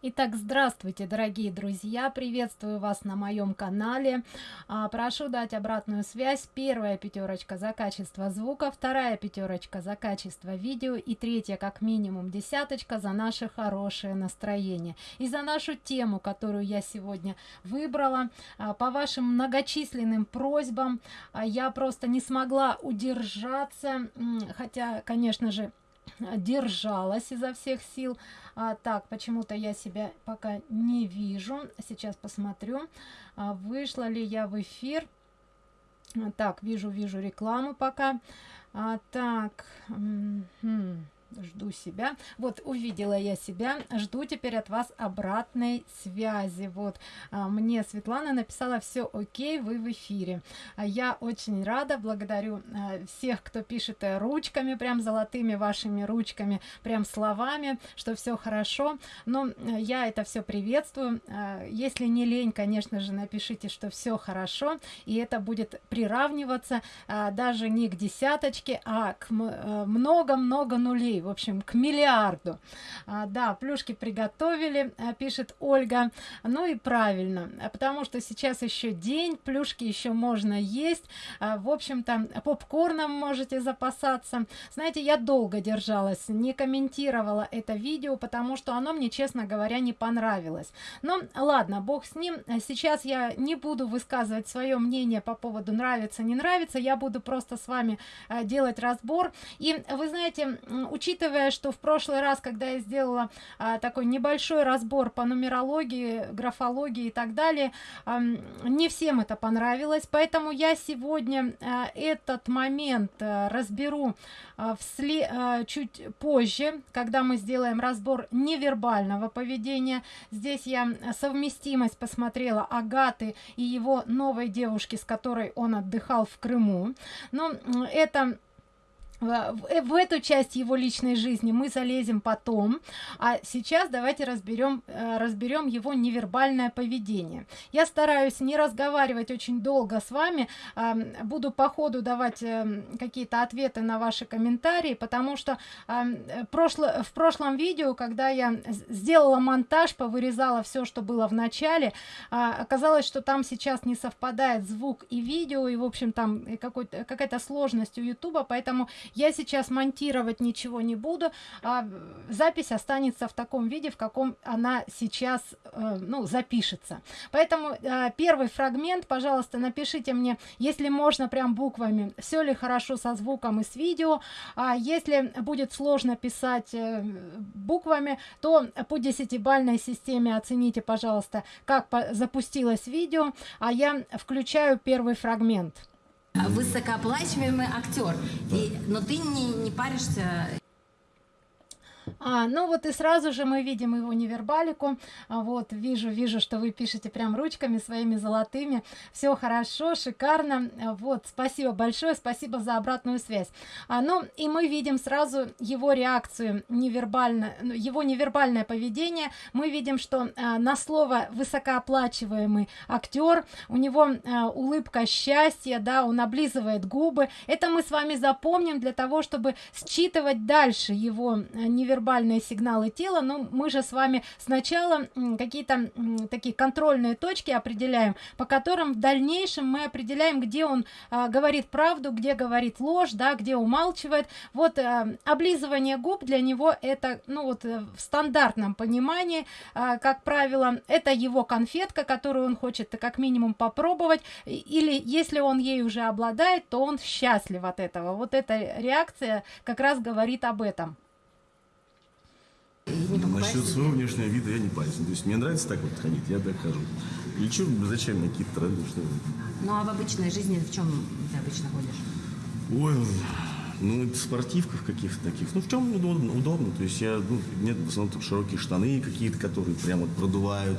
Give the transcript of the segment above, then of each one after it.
Итак, здравствуйте, дорогие друзья! Приветствую вас на моем канале. А, прошу дать обратную связь. Первая пятерочка за качество звука, вторая пятерочка за качество видео и третья, как минимум, десяточка за наше хорошее настроение. И за нашу тему, которую я сегодня выбрала. А, по вашим многочисленным просьбам а, я просто не смогла удержаться, хотя, конечно же, держалась изо всех сил. А, так почему-то я себя пока не вижу. Сейчас посмотрю. А, вышла ли я в эфир? Так вижу вижу рекламу пока. А, так жду себя. Вот увидела я себя жду теперь от вас обратной связи. Вот а, мне светлана написала все окей вы в эфире а я очень рада благодарю а, всех кто пишет э, ручками прям золотыми вашими ручками прям словами что все хорошо. Но э, я это все приветствую. А, если не лень конечно же напишите что все хорошо и это будет приравниваться а, даже не к десяточке а к э, много-много нулей в общем к миллиарду. А, да плюшки приготовили а, пишет ольга. Ну и правильно потому что сейчас еще день плюшки еще можно есть. А, в общем-то попкорном можете запасаться. Знаете я долго держалась не комментировала это видео потому что оно мне честно говоря не понравилось. Но ладно бог с ним. Сейчас я не буду высказывать свое мнение по поводу нравится не нравится. Я буду просто с вами а, делать разбор. И вы знаете учитывая что в прошлый раз когда я сделала а, такой небольшой разбор по нумерологии графологии и так далее а, не всем это понравилось. Поэтому я сегодня а, этот момент а, разберу а, вслед а, чуть позже когда мы сделаем разбор невербального поведения. Здесь я совместимость посмотрела агаты и его новой девушки с которой он отдыхал в крыму. Но это Э, в эту часть его личной жизни мы залезем потом. А сейчас давайте разберем э, разберем его невербальное поведение. Я стараюсь не разговаривать очень долго с вами. Буду по ходу давать э, какие-то ответы на ваши комментарии потому что прошло в прошлом видео когда я сделала монтаж повырезала все что было в начале а, оказалось что там сейчас не совпадает звук и видео и в общем там какой-то какая-то сложность у youtube поэтому я сейчас монтировать ничего не буду а запись останется в таком виде в каком она сейчас э, ну запишется. Поэтому э, первый фрагмент пожалуйста напишите мне если можно прям буквами все ли хорошо со звуком и с видео. А если будет сложно писать э, буквами то по десятибальной системе оцените пожалуйста как запустилось видео. А я включаю первый фрагмент высокооплачиваемый актер, и, но ты не, не паришься а, ну вот и сразу же мы видим его невербалику. А, вот вижу вижу что вы пишете прям ручками своими золотыми. Все хорошо шикарно. Вот спасибо большое спасибо за обратную связь. А, ну и мы видим сразу его реакцию невербально ну, его невербальное поведение. Мы видим что а, на слово высокооплачиваемый актер у него а, улыбка счастья да он облизывает губы. Это мы с вами запомним для того чтобы считывать дальше его а, невербальное невербальные сигналы тела но мы же с вами сначала какие-то такие контрольные точки определяем по которым в дальнейшем мы определяем где он а, говорит правду где говорит ложь да где умалчивает. Вот а, облизывание губ для него это ну вот э, в стандартном понимании а, как правило это его конфетка которую он хочет как минимум попробовать. Или если он ей уже обладает то он счастлив от этого. Вот эта реакция как раз говорит об этом Насчет своего внешнего вида я не парюсь. То есть мне нравится так вот ходить, я так хожу. И что, зачем мне какие-то тренды, что Ну а в обычной жизни в чем ты обычно ходишь? Ой, ну, в спортивках каких-то таких. Ну, в чем удобно, удобно. То есть я, ну, нет в основном широкие штаны какие-то, которые прямо вот продувают.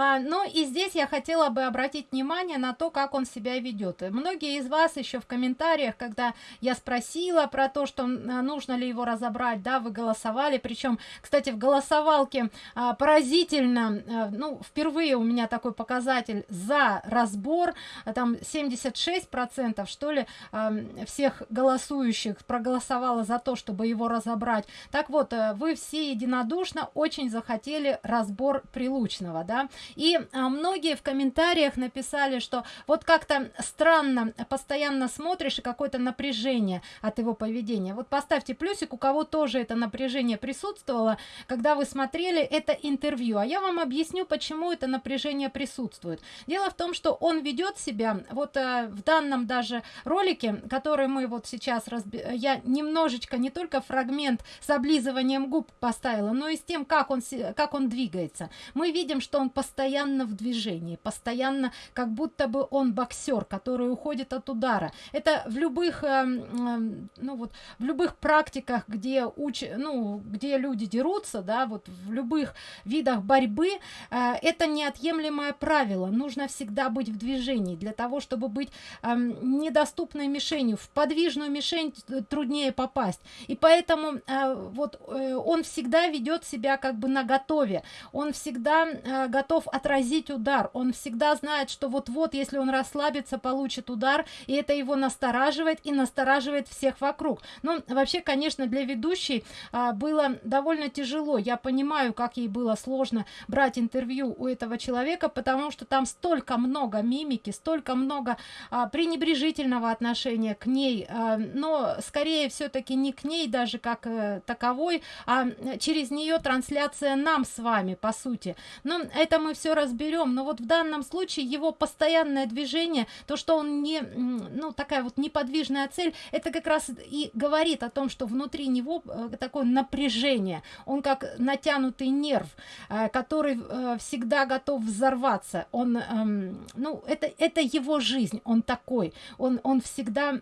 А, ну и здесь я хотела бы обратить внимание на то, как он себя ведет. Многие из вас еще в комментариях, когда я спросила про то, что нужно ли его разобрать, да, вы голосовали. Причем, кстати, в голосовалке а, поразительно, а, ну, впервые у меня такой показатель за разбор, а, там 76 процентов, что ли, а, всех голосующих проголосовало за то, чтобы его разобрать. Так вот, э, вы все единодушно очень захотели разбор Прилучного, да, и а, многие в комментариях написали, что вот как-то странно, постоянно смотришь и какое-то напряжение от его поведения. Вот поставьте плюсик, у кого тоже это напряжение присутствовало, когда вы смотрели это интервью. А я вам объясню, почему это напряжение присутствует. Дело в том, что он ведет себя, вот э, в данном даже ролике, который мы вот сейчас, разби... я немножечко, не только фрагмент с облизыванием губ поставила, но и с тем, как он, как он двигается. Мы видим, что он постоянно в движении, постоянно, как будто бы он боксер, который уходит от удара. Это в любых, э, э, ну вот, в любых практиках, где уч, ну, где люди дерутся, да, вот в любых видах борьбы, э, это неотъемлемое правило. Нужно всегда быть в движении для того, чтобы быть э, недоступной мишенью. В подвижную мишень труднее попасть. И поэтому э, вот э, он всегда ведет себя как бы на готове. Он всегда э, готов отразить удар. Он всегда знает, что вот-вот, если он расслабится, получит удар, и это его настораживает и настораживает всех вокруг. Ну, вообще, конечно, для ведущей а, было довольно тяжело. Я понимаю, как ей было сложно брать интервью у этого человека, потому что там столько много мимики, столько много а, пренебрежительного отношения к ней, а, но скорее все-таки не к ней даже как э, таковой, а через нее трансляция нам с вами, по сути. Но это мы все разберем. Но вот в данном случае его постоянное движение, то, что он не, ну, такая вот неподвижная цель, это как раз и говорит о том, что внутри него э, такое напряжение. Он как натянутый нерв, э, который всегда готов взорваться. Он, эм, ну, это, это его жизнь, он такой. Он, он всегда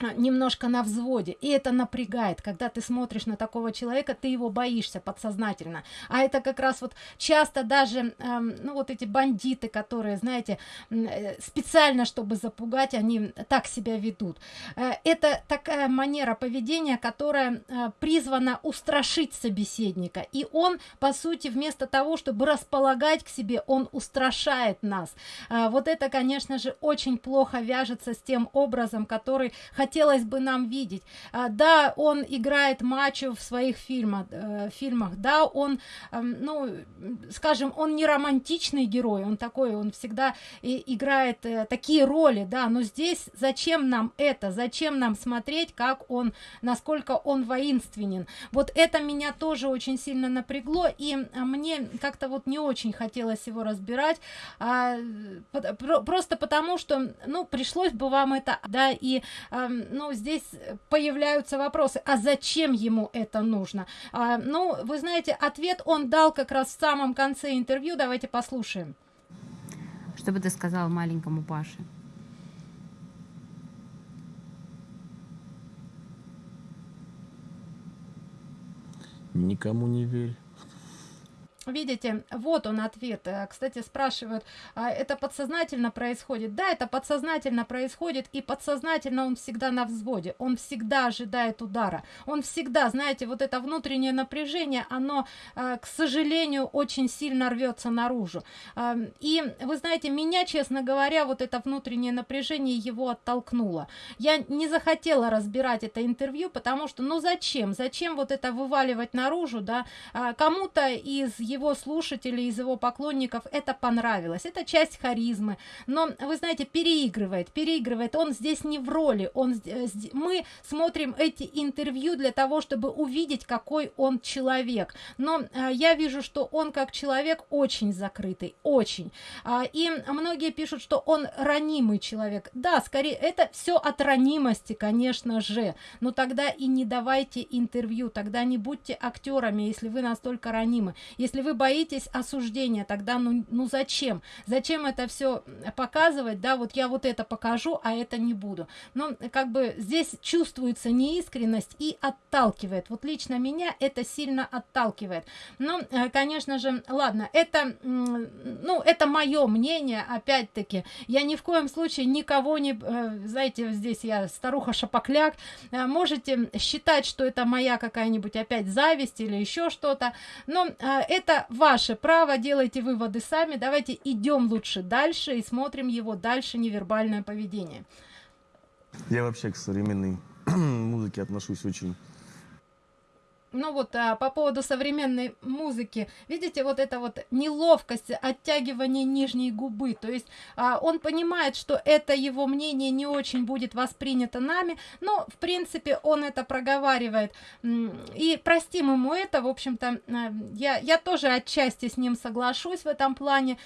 немножко на взводе. И это напрягает. Когда ты смотришь на такого человека ты его боишься подсознательно. А это как раз вот часто даже эм, ну вот эти бандиты которые знаете э, специально чтобы запугать они так себя ведут. Э, это такая манера поведения которая э, призвана устрашить собеседника. И он по сути вместо того чтобы располагать к себе он устрашает нас. Э, вот это конечно же очень плохо вяжется с тем образом который хотелось бы нам видеть. А, да, он играет мачо в своих фильмах, э, фильмах, да, он, э, ну, скажем, он не романтичный герой, он такой, он всегда и, играет э, такие роли, да, но здесь зачем нам это, зачем нам смотреть, как он, насколько он воинственен. Вот это меня тоже очень сильно напрягло, и мне как-то вот не очень хотелось его разбирать, а, просто потому что, ну, пришлось бы вам это, да, и а, ну, здесь появляются вопросы, а зачем ему это нужно? А, ну, вы знаете, ответ он дал как раз в самом конце интервью, давайте послушаем. Что бы ты сказал маленькому Паше? Никому не верь. Видите, вот он ответ. Э, кстати, спрашивают, а это подсознательно происходит? Да, это подсознательно происходит, и подсознательно он всегда на взводе, он всегда ожидает удара, он всегда, знаете, вот это внутреннее напряжение, оно, э, к сожалению, очень сильно рвется наружу. И вы знаете, меня, честно говоря, вот это внутреннее напряжение его оттолкнуло. Я не захотела разбирать это интервью, потому что, ну зачем? Зачем вот это вываливать наружу, да? А кому-то из его слушателей, из его поклонников это понравилось. Это часть харизмы. Но, вы знаете, переигрывает, переигрывает. Он здесь не в роли. Он, э, мы смотрим эти интервью для того, чтобы увидеть, какой он человек. Но а, я вижу, что он как человек очень закрытый, очень. А, и многие пишут, что он ранимый человек. Да, скорее, это все от ранимости, конечно же. Но тогда и не давайте интервью, тогда не будьте актерами, если вы настолько ранимы. Если вы боитесь осуждения, тогда ну, ну зачем? Зачем это все показывать, да, вот я вот это покажу, а это не буду. Но как бы здесь чувствуется неискренность и отталкивает. Вот лично меня это сильно отталкивает. Но, э, конечно же, ладно, это, ну, это мое мнение, опять-таки. Я ни в коем случае никого не, э, знаете, здесь я старуха шапокляк, э, можете считать, что это моя какая-нибудь опять зависть или еще что-то, но это ваше право, делайте выводы сами, давайте идем лучше дальше и смотрим его дальше невербальное поведение. Я вообще к современной музыке отношусь очень ну вот а, по поводу современной музыки. Видите вот это вот неловкость оттягивание нижней губы. То есть а, он понимает что это его мнение не очень будет воспринято нами но в принципе он это проговаривает. И простим ему это в общем-то а, я я тоже отчасти с ним соглашусь в этом плане.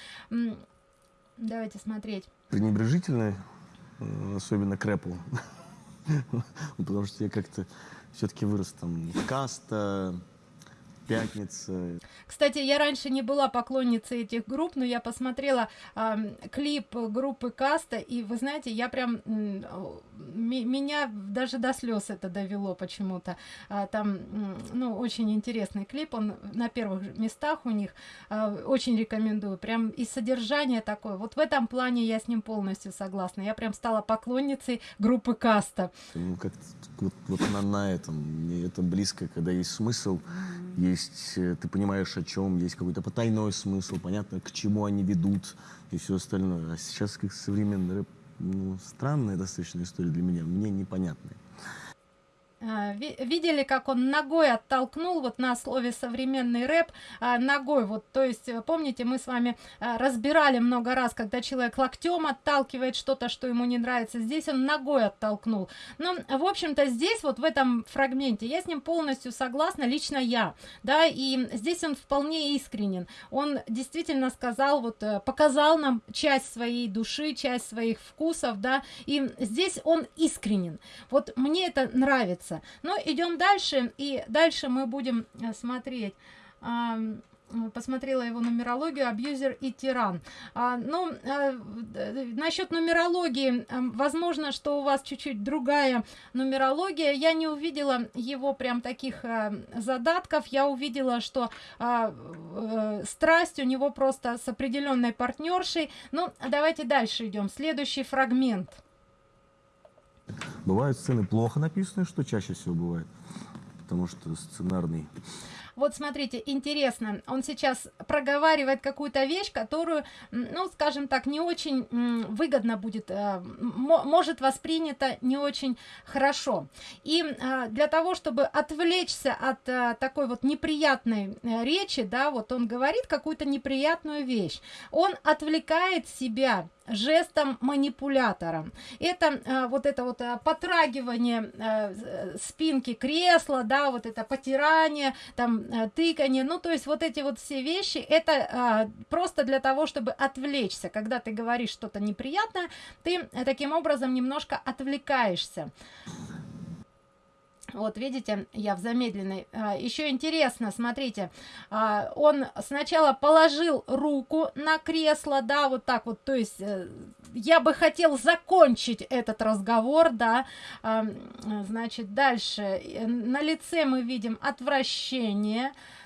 Давайте смотреть. Пренебрежительно э, особенно к рэпу. Потому что я как-то все-таки вырос там каста, пятница. Кстати, я раньше не была поклонницей этих групп, но я посмотрела э, клип группы Каста, и вы знаете, я прям меня даже до слез это довело почему-то. А, там, ну, очень интересный клип, он на первых местах у них. А, очень рекомендую. Прям и содержание такое. Вот в этом плане я с ним полностью согласна. Я прям стала поклонницей группы Каста. Ну, как вот, вот на, на этом. Мне это близко, когда есть смысл, есть, э, ты понимаешь, о чем, есть какой-то потайной смысл, понятно, к чему они ведут и все остальное. А сейчас как современный рэп ну, странная достаточно история для меня, мне непонятная. А, видели, как он ногой оттолкнул, вот на слове современный рэп, а, ногой, вот, то есть, э, помните, мы с вами а, разбирали много раз, когда человек локтем отталкивает что-то, что ему не нравится, здесь он ногой оттолкнул. Но, в общем-то, здесь, вот в этом фрагменте, я с ним полностью согласна, лично я, да, и здесь он вполне искренен, он действительно сказал, вот, э, показал нам часть своей души, часть своих вкусов, да, и здесь он искренен, вот мне это нравится, нравится. Но идем дальше, и дальше мы будем э, смотреть. Посмотрела его нумерологию абьюзер и тиран. А, ну а, насчет нумерологии возможно что у вас чуть-чуть другая нумерология. Я не увидела его прям таких а, задатков. Я увидела что а, а, страсть у него просто с определенной партнершей ну давайте дальше идем. Следующий фрагмент Бывают сцены плохо написанные, что чаще всего бывает, потому что сценарный вот смотрите, интересно, он сейчас проговаривает какую-то вещь, которую, ну, скажем так, не очень выгодно будет, э, может воспринято не очень хорошо. И э, для того, чтобы отвлечься от э, такой вот неприятной речи, да, вот он говорит какую-то неприятную вещь, он отвлекает себя жестом манипулятора. Это а, вот это вот а, потрагивание а, спинки кресла, да, вот это потирание, там а, тыканье, ну то есть вот эти вот все вещи, это а, просто для того, чтобы отвлечься. Когда ты говоришь что-то неприятное, ты таким образом немножко отвлекаешься. Вот видите, я в замедленной. А, еще интересно, смотрите, а, он сначала положил руку на кресло, да, вот так вот, то есть э, я бы хотел закончить этот разговор, да, а, значит, дальше. Э, на лице мы видим отвращение, а,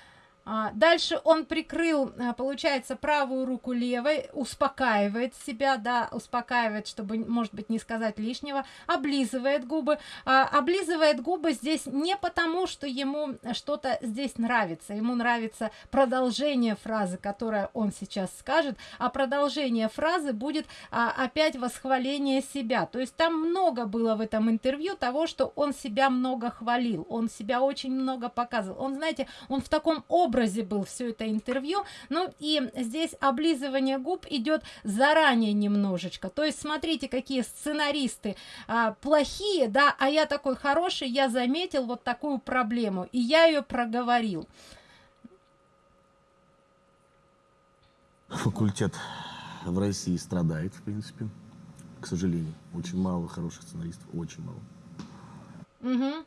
дальше он прикрыл, а, получается, правую руку левой, успокаивает себя, да, успокаивает, чтобы, может быть, не сказать лишнего, облизывает губы. А, облизывает губы здесь не потому, что ему что-то здесь нравится, ему нравится продолжение фразы, которая он сейчас скажет, а продолжение фразы будет опять восхваление себя. То есть там много было в этом интервью того, что он себя много хвалил, он себя очень много показывал. Он, знаете, он в таком образе образе был все это интервью. Ну и здесь облизывание губ идет заранее немножечко. То есть смотрите, какие сценаристы а, плохие, да, а я такой хороший, я заметил вот такую проблему, и я ее проговорил. Факультет в России страдает, в принципе, к сожалению. Очень мало хороших сценаристов, очень мало. Угу.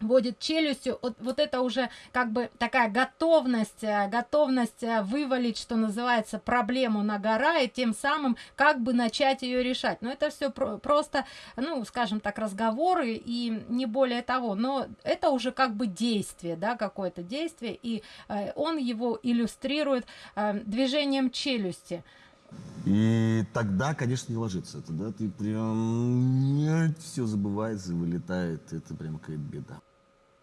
Водит челюстью, вот, вот это уже как бы такая готовность, э, готовность э, вывалить, что называется, проблему на гора, и тем самым как бы начать ее решать. Но это все про просто, ну, скажем так, разговоры и не более того. Но это уже как бы действие, да, какое-то действие, и э, он его иллюстрирует э, движением челюсти. И тогда, конечно, не ложится. Тогда ты прям все забывается, вылетает. Это прям какая-то беда.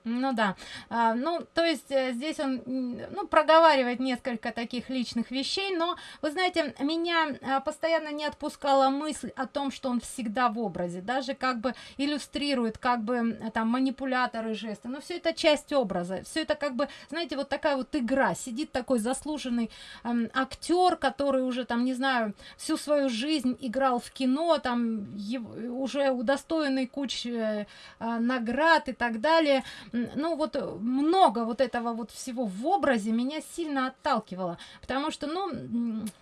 Ну да. А, ну, то есть э, здесь он, ну, проговаривает несколько таких личных вещей, но, вы знаете, меня а, постоянно не отпускала мысль о том, что он всегда в образе, даже как бы иллюстрирует, как бы там манипуляторы жесты, но все это часть образа, все это как бы, знаете, вот такая вот игра, сидит такой заслуженный эм, актер, который уже там, не знаю, всю свою жизнь играл в кино, там уже удостоенный куч э, э, наград и так далее, ну вот э, много вот этого вот всего в образе меня сильно отталкивало, потому что, ну,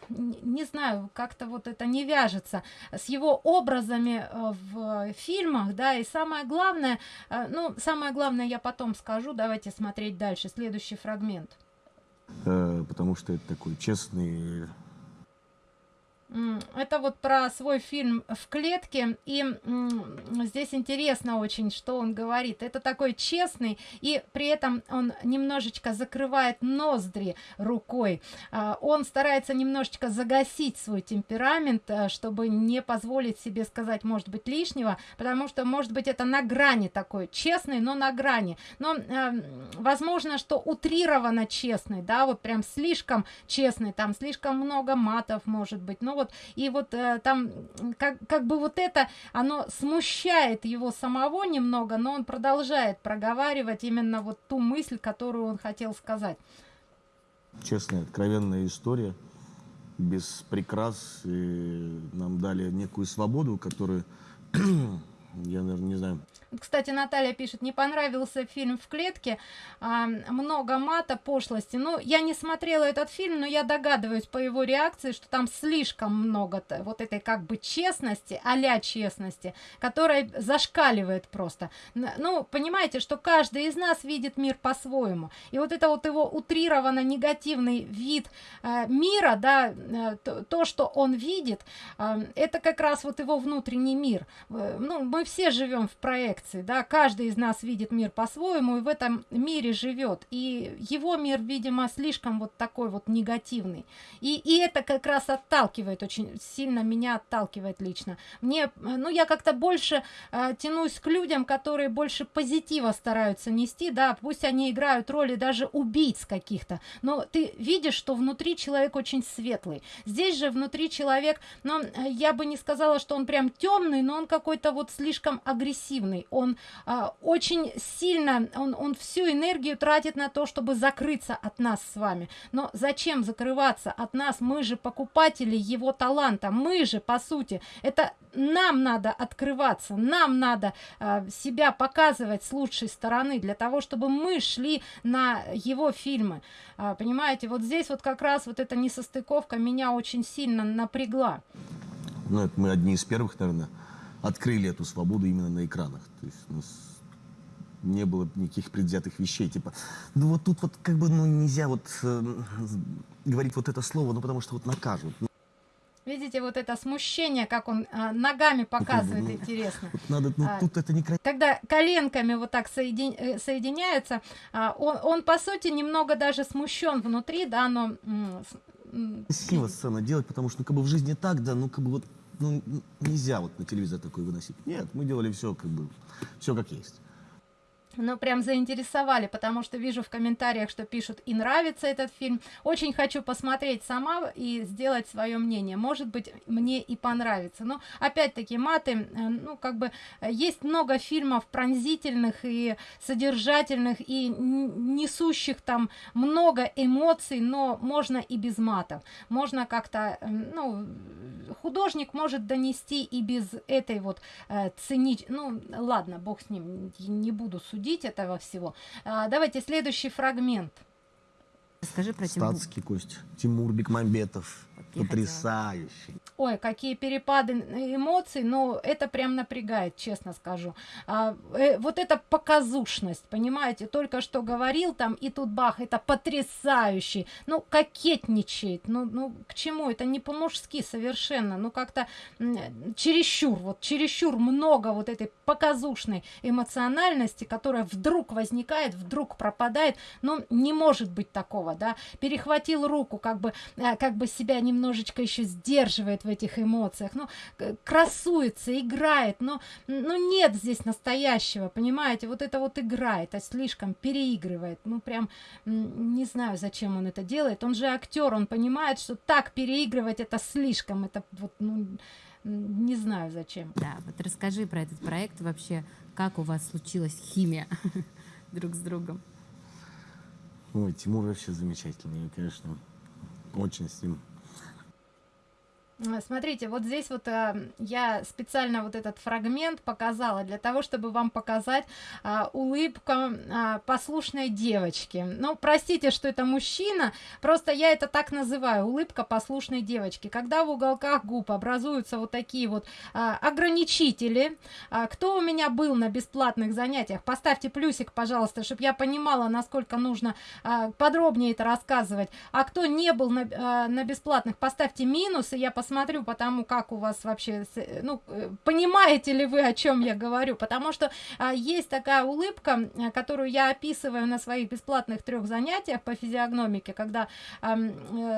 не знаю, как-то вот это не вяжется с его образами э, в фильмах, да, и самое главное, э, ну, самое главное я потом скажу, давайте смотреть дальше, следующий фрагмент. Потому что это такой честный это вот про свой фильм в клетке. И здесь интересно очень, что он говорит. Это такой честный, и при этом он немножечко закрывает ноздри рукой. А, он старается немножечко загасить свой темперамент, а, чтобы не позволить себе сказать, может быть, лишнего, потому что, может быть, это на грани такой, честный, но на грани. Но а, возможно, что утрированно честный, да, вот прям слишком честный, там слишком много матов, может быть. Ну вот вот, и вот э, там как, как бы вот это, оно смущает его самого немного, но он продолжает проговаривать именно вот ту мысль, которую он хотел сказать. Честная, откровенная история, без прикрас, и нам дали некую свободу, которую, я, наверное, не знаю, кстати, Наталья пишет, не понравился фильм «В клетке», а, много мата, пошлости. Ну, я не смотрела этот фильм, но я догадываюсь по его реакции, что там слишком много вот этой как бы честности, а честности, которая зашкаливает просто. Ну, понимаете, что каждый из нас видит мир по-своему. И вот это вот его утрированно негативный вид э, мира, да, э, то, то, что он видит, э, это как раз вот его внутренний мир. Э, ну, мы все живем в проекции, да, каждый из нас видит мир по-своему и в этом мире живет, и его мир, видимо, слишком вот такой вот негативный, и, и это как раз отталкивает, очень сильно меня отталкивает лично. Мне, ну, я как-то больше э, тянусь к людям, которые больше позитива стараются нести, да, пусть они играют роли даже убийц каких-то, но ты видишь, что внутри человек очень светлый. Здесь же внутри человек, ну, я бы не сказала, что он прям темный, но он какой-то вот слишком агрессивный, он а, очень сильно, он, он всю энергию тратит на то, чтобы закрыться от нас с вами. Но зачем закрываться от нас? Мы же покупатели его таланта, мы же, по сути, это нам надо открываться, нам надо а, себя показывать с лучшей стороны, для того, чтобы мы шли на его фильмы. А, понимаете, вот здесь вот как раз вот эта несостыковка меня очень сильно напрягла. Ну, это мы одни из первых, наверное, открыли эту свободу именно на экранах. То есть у нас не было никаких предвзятых вещей, типа, ну вот тут вот как бы, ну нельзя вот э, говорить вот это слово, ну потому что вот накажут. Видите, вот это смущение, как он а, ногами показывает, ну, интересно. Вот надо, ну, а, тут это не Когда коленками вот так соедин, э, соединяются, а, он, он, по сути, немного даже смущен внутри, да, но... Красиво сцена делать, потому что, ну, как бы в жизни так, да, ну, как бы вот ну, нельзя вот на телевизор такой выносить. Нет, мы делали все как бы, все как есть ну прям заинтересовали потому что вижу в комментариях что пишут и нравится этот фильм очень хочу посмотреть сама и сделать свое мнение. Может быть мне и понравится. Но опять-таки маты э, ну как бы есть много фильмов пронзительных и содержательных и несущих там много эмоций но можно и без матов. Можно как-то э, ну художник может донести и без этой вот э, ценить ну ладно бог с ним не буду судить судить этого всего. А, давайте следующий фрагмент. Скажи про Статский Тимур. Кость. Тимур Бекмамбетов. Потрясающий. Ой, какие перепады эмоций, но это прям напрягает, честно скажу. А, э, вот эта показушность, понимаете, только что говорил там, и тут бах, это потрясающий, ну, кокетничает, ну, ну, к чему, это не по-мужски совершенно, ну, как-то чересчур, вот чересчур много вот этой показушной эмоциональности, которая вдруг возникает, вдруг пропадает, ну, не может быть такого, да, перехватил руку, как бы, э, как бы себя немножечко еще сдерживает в этих эмоциях, ну, красуется, играет, но, ну, нет здесь настоящего, понимаете, вот это вот игра, это слишком переигрывает, ну, прям, не знаю, зачем он это делает, он же актер, он понимает, что так переигрывать это слишком, это вот, ну, не знаю зачем. Да, вот расскажи про этот проект вообще, как у вас случилась химия друг с другом. Ой, Тимур вообще замечательный, конечно, очень с ним Смотрите, вот здесь вот э, я специально вот этот фрагмент показала для того, чтобы вам показать э, улыбку э, послушной девочки. Ну, простите, что это мужчина, просто я это так называю, улыбка послушной девочки. Когда в уголках губ образуются вот такие вот э, ограничители, э, кто у меня был на бесплатных занятиях, поставьте плюсик, пожалуйста, чтобы я понимала, насколько нужно э, подробнее это рассказывать. А кто не был на, э, на бесплатных, поставьте минус, и я посмотрю, смотрю потому как у вас вообще, ну, э, понимаете ли вы, о чем я говорю, потому что а, есть такая улыбка, э, которую я описываю на своих бесплатных трех занятиях по физиогномике, когда а,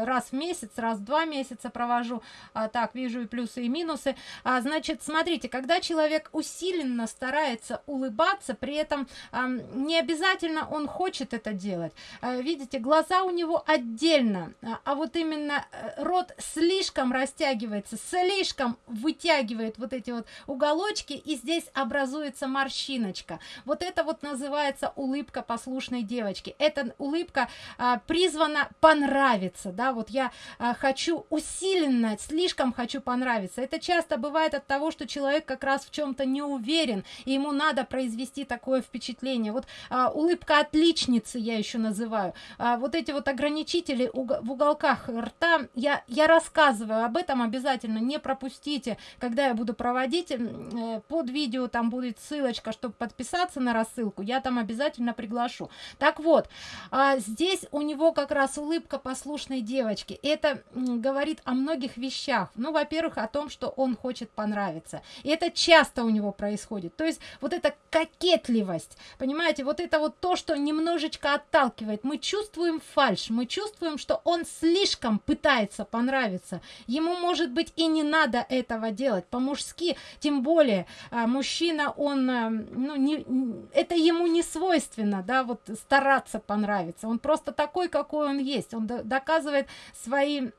раз в месяц, раз в два месяца провожу, а, так, вижу и плюсы, и минусы, а, значит, смотрите, когда человек усиленно старается улыбаться, при этом а, не обязательно он хочет это делать, а, видите, глаза у него отдельно, а, а вот именно рот слишком растягивается, растягивается, слишком вытягивает вот эти вот уголочки, и здесь образуется морщиночка. Вот это вот называется улыбка послушной девочки. Эта улыбка а, призвана понравиться, да, вот я а, хочу усиленно, слишком хочу понравиться. Это часто бывает от того, что человек как раз в чем-то не уверен, и ему надо произвести такое впечатление. Вот а, улыбка отличницы я еще называю. А, вот эти вот ограничители в уголках рта, я, я рассказываю об этом, этом обязательно не пропустите, когда я буду проводить, э, под видео там будет ссылочка, чтобы подписаться на рассылку, я там обязательно приглашу. Так вот, а, здесь у него как раз улыбка послушной девочки. Это говорит о многих вещах. Ну, во-первых, о том, что он хочет понравиться. И это часто у него происходит. То есть вот эта кокетливость, понимаете, вот это вот то, что немножечко отталкивает. Мы чувствуем фальш, мы чувствуем, что он слишком пытается понравиться. Ему может быть, и не надо этого делать. По-мужски, тем более а, мужчина, он, а, ну, не, это ему не свойственно, да, вот стараться понравиться, он просто такой, какой он есть, он доказывает свои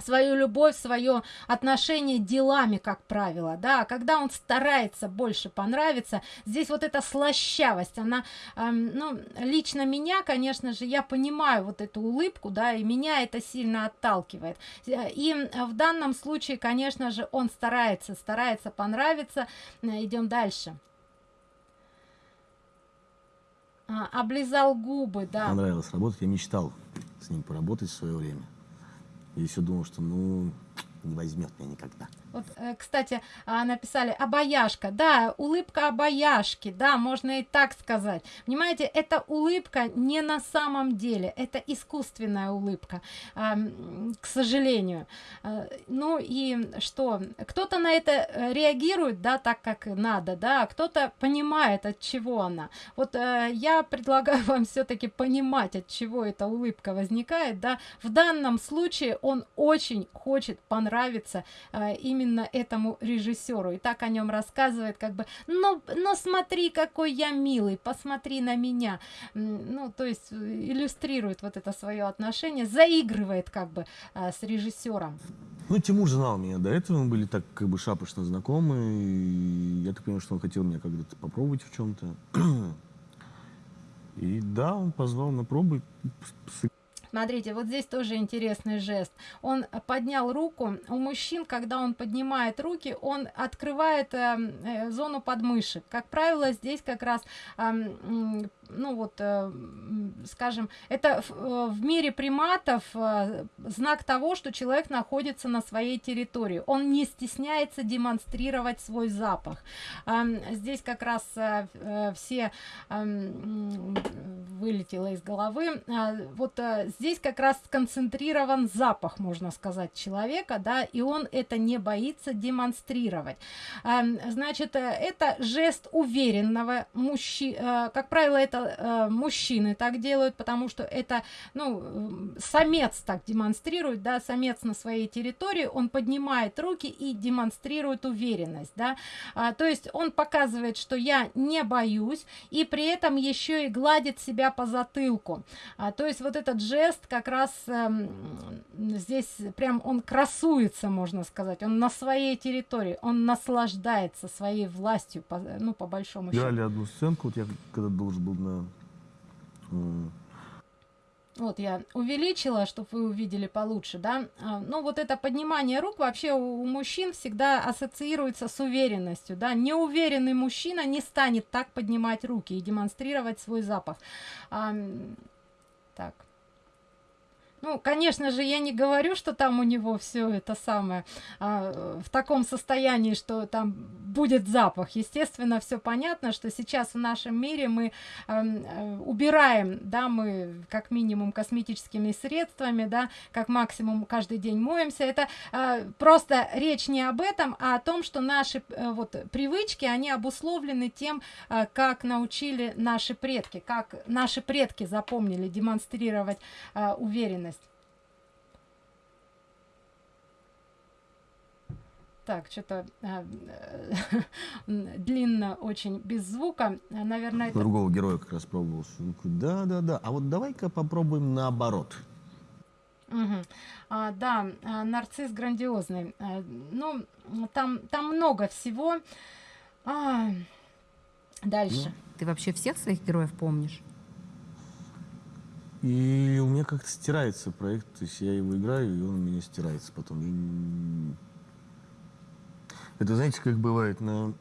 свою любовь, свое отношение делами, как правило, да, когда он старается больше понравиться, здесь вот эта слащавость, она, эм, ну, лично меня, конечно же, я понимаю вот эту улыбку, да, и меня это сильно отталкивает, и в данном случае, конечно же, он старается, старается понравиться, идем дальше. А, облизал губы, да. Понравилось работать, я мечтал с ним поработать в свое время. Я все думал, что ну не возьмет меня никогда. Вот, э, кстати, а, написали обаяшка. Да, улыбка обаяшки, да, можно и так сказать. Понимаете, эта улыбка не на самом деле, это искусственная улыбка, к сожалению. А, ну и что, кто-то на это э, реагирует, да, так как надо, да, а кто-то понимает, от чего она. Вот э, я предлагаю вам все-таки понимать, от чего эта улыбка возникает, да. В данном случае он очень хочет понравиться именно именно этому режиссеру. И так о нем рассказывает, как бы, ну, ну смотри, какой я милый, посмотри на меня. Ну, то есть э, иллюстрирует вот это свое отношение, заигрывает как бы а, с режиссером. Ну, Тимур знал меня до этого, мы были так как бы шапошно знакомы. И я так понимаю, что он хотел меня когда-то попробовать в чем-то. И да, он позвал на пробы, Смотрите, вот здесь тоже интересный жест. Он поднял руку. У мужчин, когда он поднимает руки, он открывает э, э, зону подмышек. Как правило, здесь как раз э, ну вот, э, скажем, это в, э, в мире приматов э, знак того, что человек находится на своей территории. Он не стесняется демонстрировать свой запах. Э, здесь как раз э, все э, вылетело из головы. Вот здесь как раз сконцентрирован запах, можно сказать, человека, да, и он это не боится демонстрировать. Значит, это жест уверенного мужчины, как правило, это э, мужчины так делают, потому что это, ну, самец так демонстрирует, да, самец на своей территории, он поднимает руки и демонстрирует уверенность, да, а, то есть он показывает, что я не боюсь, и при этом еще и гладит себя по затылку, а, то есть вот этот жест как раз э, здесь прям он красуется, можно сказать, он на своей территории, он наслаждается своей властью, по, ну, по большому счету. Играли одну сценку, вот я когда должен был э, Вот я увеличила, чтобы вы увидели получше, да. А, Ну, вот это поднимание рук вообще у, мужчин всегда ассоциируется с уверенностью, да. Неуверенный мужчина не станет так поднимать руки и демонстрировать свой запах. А, так. Ну, конечно же, я не говорю, что там у него все это самое а, в таком состоянии, что там будет запах. Естественно, все понятно, что сейчас в нашем мире мы э, убираем, да, мы как минимум косметическими средствами, да, как максимум каждый день моемся. Это э, просто речь не об этом, а о том, что наши э, вот привычки, они обусловлены тем, э, как научили наши предки, как наши предки запомнили демонстрировать э, уверенность. Так, что-то э, длинно очень без звука. Э, Наверное, это... Другого героя как раз пробовал. Да, да, да. А вот давай-ка попробуем наоборот. Мгм. А, да, а, нарцисс грандиозный. А, ну, там, там много всего. А, дальше. Ты вообще всех своих героев помнишь? И у меня как-то стирается проект, то есть я его играю, и он у меня стирается потом. И н- Это знаете, как бывает на...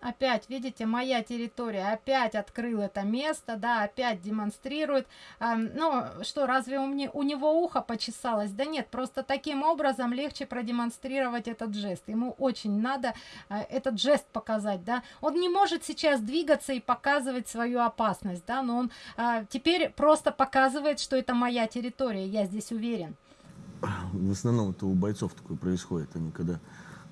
Опять, видите, моя территория опять открыл это место, да, опять демонстрирует. А, ну, что, разве у, мне, у него ухо почесалось? Да нет, просто таким образом легче продемонстрировать этот жест. Ему очень надо а, этот жест показать, да. Он не может сейчас двигаться и показывать свою опасность, да, но он а, теперь просто показывает, что это моя территория, я здесь уверен. В основном это у бойцов такое происходит. Они когда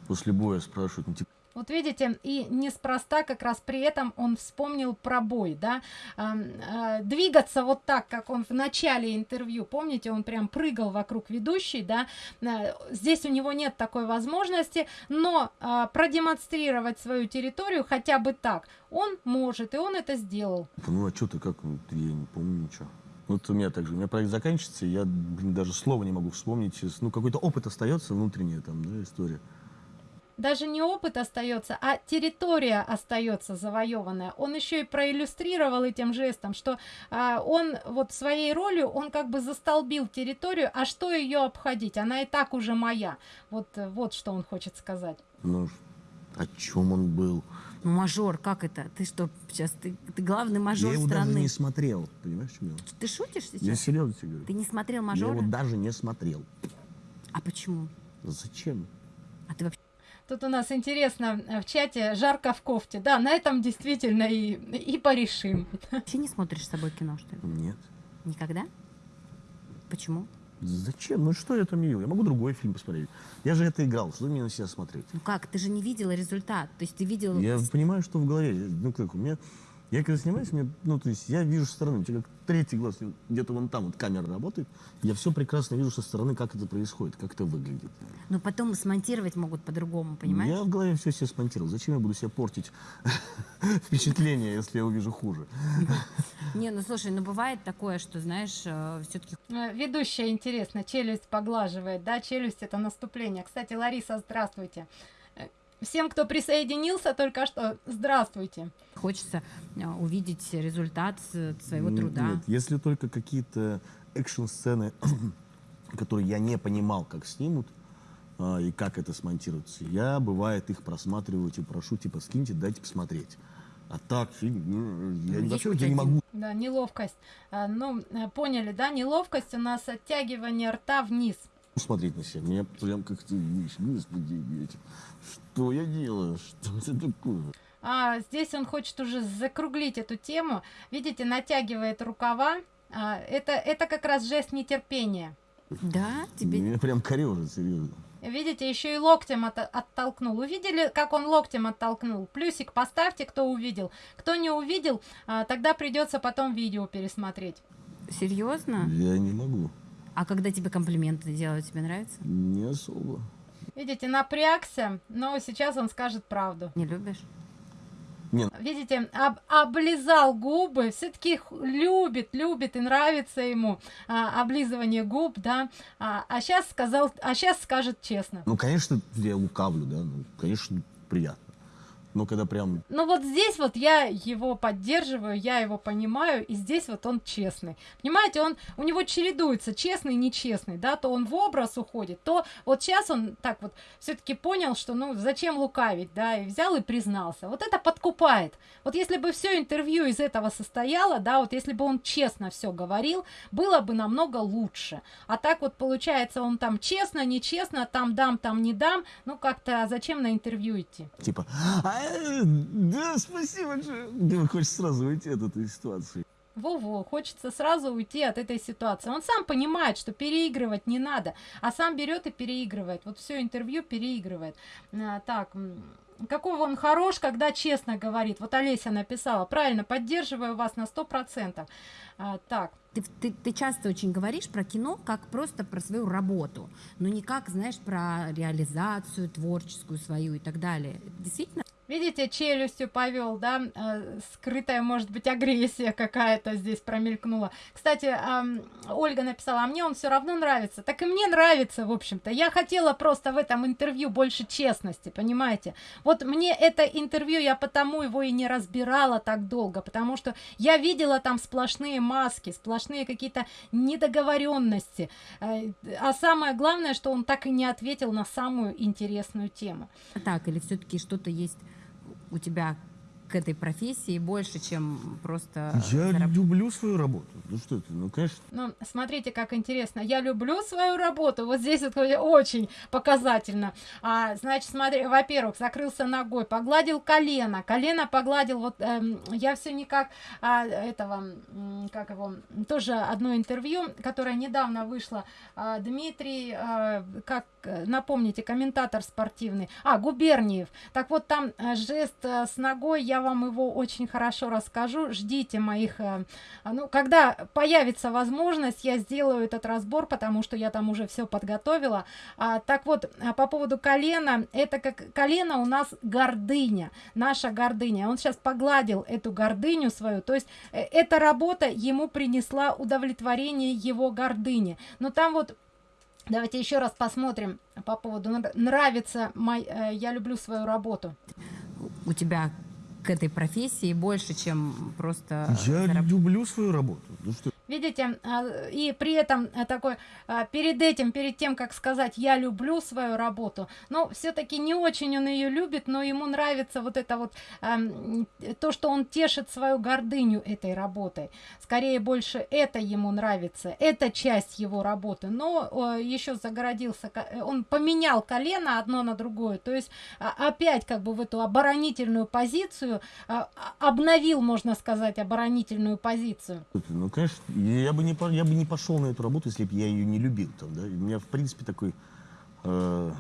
после боя спрашивают, ну, типа, Вот видите, и неспроста как раз при этом он вспомнил про бой, да, э, двигаться вот так, как он в начале интервью, помните, он прям прыгал вокруг ведущей, да, э, здесь у него нет такой возможности, но а, продемонстрировать свою территорию хотя бы так он может, и он это сделал. ну а что ты, как, я не помню ничего. Вот у меня так же, у меня проект заканчивается, и я, блин, даже слова не могу вспомнить. Ну, какой-то опыт остается, внутренняя там, да, история. Даже не опыт остается, а территория остается завоеванная. Он еще и проиллюстрировал этим жестом, что а, он вот своей ролью, он как бы застолбил территорию, а что ее обходить? Она и так уже моя. Вот, вот что он хочет сказать. Ну, о чем он был? Ну, мажор, как это? Ты что, сейчас, ты, ты главный мажор я его страны. даже не смотрел, понимаешь, чем дело? Ты шутишь сейчас? Я серьезно тебе говорю. Ты не смотрел Я мажора? его даже не смотрел. А почему? Зачем? А ты вообще Тут у нас интересно э, в чате жарко в кофте. Да, на этом действительно и, и порешим. вообще не смотришь с собой кино, что ли? Нет. Никогда? Почему? Зачем? Ну что я там видел? Я могу другой фильм посмотреть. Я же это играл, что мне на себя смотреть? Ну как? Ты же не видела результат. То есть ты видел... Я понимаю, что в голове. Ну как, у меня... Я когда снимаюсь, мне, ну то есть я вижу со стороны, у тебя как третий глаз, где-то вон там вот камера работает, я все прекрасно вижу со стороны, как это происходит, как это выглядит. Но потом смонтировать могут по-другому, понимаешь? Я в голове все себе смонтировал. Зачем я буду себе портить впечатление, если я увижу хуже? Не, ну слушай, ну бывает такое, что, знаешь, все-таки Э, Ведущая, интересно, челюсть поглаживает, да, челюсть это наступление. Кстати, Лариса, здравствуйте. Э, Всем, кто присоединился только что, здравствуйте. хочется а, увидеть результат с- своего труда. Нет, если только какие-то экшн-сцены, которые я не понимал, как снимут, а, и как это смонтируется, я, бывает, их просматриваю и прошу, типа, скиньте, дайте посмотреть. А так, ну, я Есть вообще я не могу. Да, неловкость. А, ну, поняли, да? Неловкость у нас оттягивание рта вниз. Смотреть на себя. Меня прям как-то, видишь, господи, блядь, что я делаю? Что это такое? А, здесь он хочет уже закруглить эту тему. Видите, натягивает рукава. А, это, это как раз жест нетерпения. Да, тебе Меня прям корежит, серьезно. Видите, еще и локтем от- оттолкнул. Увидели, как он локтем оттолкнул? Плюсик поставьте, кто увидел. Кто не увидел, а, тогда придется потом видео пересмотреть. серьезно? Я не могу. А когда тебе комплименты делают, тебе нравится? Не особо. Видите, напрягся, но сейчас он скажет правду. Не любишь? Видите, об- облизал губы, все-таки любит, любит и нравится ему а, облизывание губ, да. А, а сейчас сказал, а сейчас скажет честно. Ну, конечно, я лукавлю, да, ну, конечно, приятно. Но когда прям Ну вот здесь вот я его поддерживаю, я его понимаю, и здесь вот он честный. Понимаете, он у него чередуется честный и нечестный, да, то он в образ уходит, то вот сейчас он так вот все-таки понял, что ну зачем лукавить, да, и взял и признался. Вот это подкупает. Вот если бы все интервью из этого состояло, да, вот если бы он честно все говорил, было бы намного лучше. А так вот получается, он там честно, нечестно, там дам, там не дам, ну как-то зачем на интервью идти? типа, «А, да, спасибо, большое». Ты хочешь сразу уйти от этой ситуации. Во-во, хочется сразу уйти от этой ситуации. Он сам понимает, что переигрывать не надо, а сам берет и переигрывает. Вот все интервью переигрывает. А, так, м, какой он хорош, когда честно говорит. Вот Олеся написала, правильно, поддерживаю вас на 100%. А, так, Ты, ты, ты часто очень говоришь про кино как просто про свою работу, но не как, знаешь, про реализацию творческую свою и так далее. Действительно? Видите, челюстью повел, да, э, скрытая, может быть, агрессия какая-то здесь промелькнула. Кстати, Ольга написала, а мне он все равно нравится. Так и мне нравится, в общем-то. Я хотела просто в этом интервью больше честности, понимаете? Вот мне это интервью, я потому его и не разбирала так долго, потому что я видела там сплошные маски, сплошные какие-то недоговоренности. Э, А самое главное, что он так и не ответил на самую интересную тему. Так, или все-таки что-то есть у тебя к этой профессии больше, чем просто Я зараб- люблю свою работу. Ну что ты, ну, конечно, Ну, смотрите, как интересно. Я люблю свою работу. Вот здесь вот очень показательно. А, значит, смотри, во-первых, закрылся ногой, погладил колено. Колено погладил. Вот эм, я все никак а, этого, как его, тоже одно интервью, которое недавно вышло. А, Дмитрий, а, как напомните, комментатор спортивный. А, Губерниев. Так вот, там э, жест э, с ногой, я вам его очень хорошо расскажу. Ждите моих э, Ну, когда появится возможность, я сделаю этот разбор, потому что я там уже все подготовила. А, так вот, а, по поводу колена, это как колено у нас гордыня, наша гордыня. Он сейчас погладил эту гордыню свою, то есть э, эта работа ему принесла удовлетворение его гордыни. Но там вот Давайте еще раз посмотрим по поводу нра- нравится мой, э, я люблю свою работу. у тебя к этой профессии больше, чем просто я зараб- люблю свою работу. Ну что, Видите, а, и при этом а, такой, а, перед этим, перед тем, как сказать, я люблю свою работу, но все-таки не очень он ее любит, но ему нравится вот это вот, то, что он тешит свою гордыню этой работой. Скорее больше это ему нравится, это часть его работы, но еще загородился, он поменял колено одно на другое, то есть опять как бы в эту оборонительную позицию, обновил, можно сказать, оборонительную позицию. ну, конечно, я бы, не, я бы не пошел на эту работу, если бы я ее не любил. Там, да? У меня, в принципе, такой э,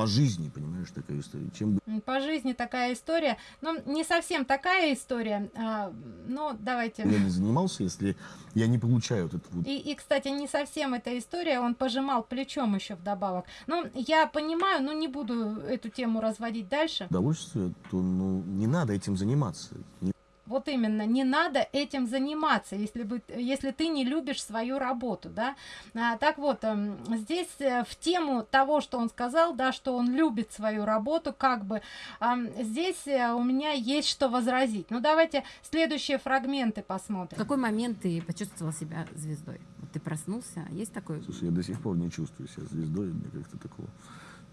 по жизни, понимаешь, такая история. Чем По жизни такая история. Ну, не совсем такая история. а, но давайте. я не занимался, если я не получаю вот это вот И, и, кстати, не совсем эта история. Он пожимал плечом еще вдобавок. Ну, я понимаю, но не буду эту тему разводить дальше. удовольствие, то ну, не надо этим заниматься. Не- Вот именно, не надо этим заниматься, если, бы, если ты не любишь свою работу, да. А, так вот, эм, здесь э, в тему того, что он сказал, да, что он любит свою работу, как бы, ам, здесь э, у меня есть что возразить. Ну, давайте следующие фрагменты В посмотрим. какой момент ты почувствовал себя звездой? Вот ты проснулся, есть такой? Слушай, я до сих пор не чувствую себя звездой, мне как-то такого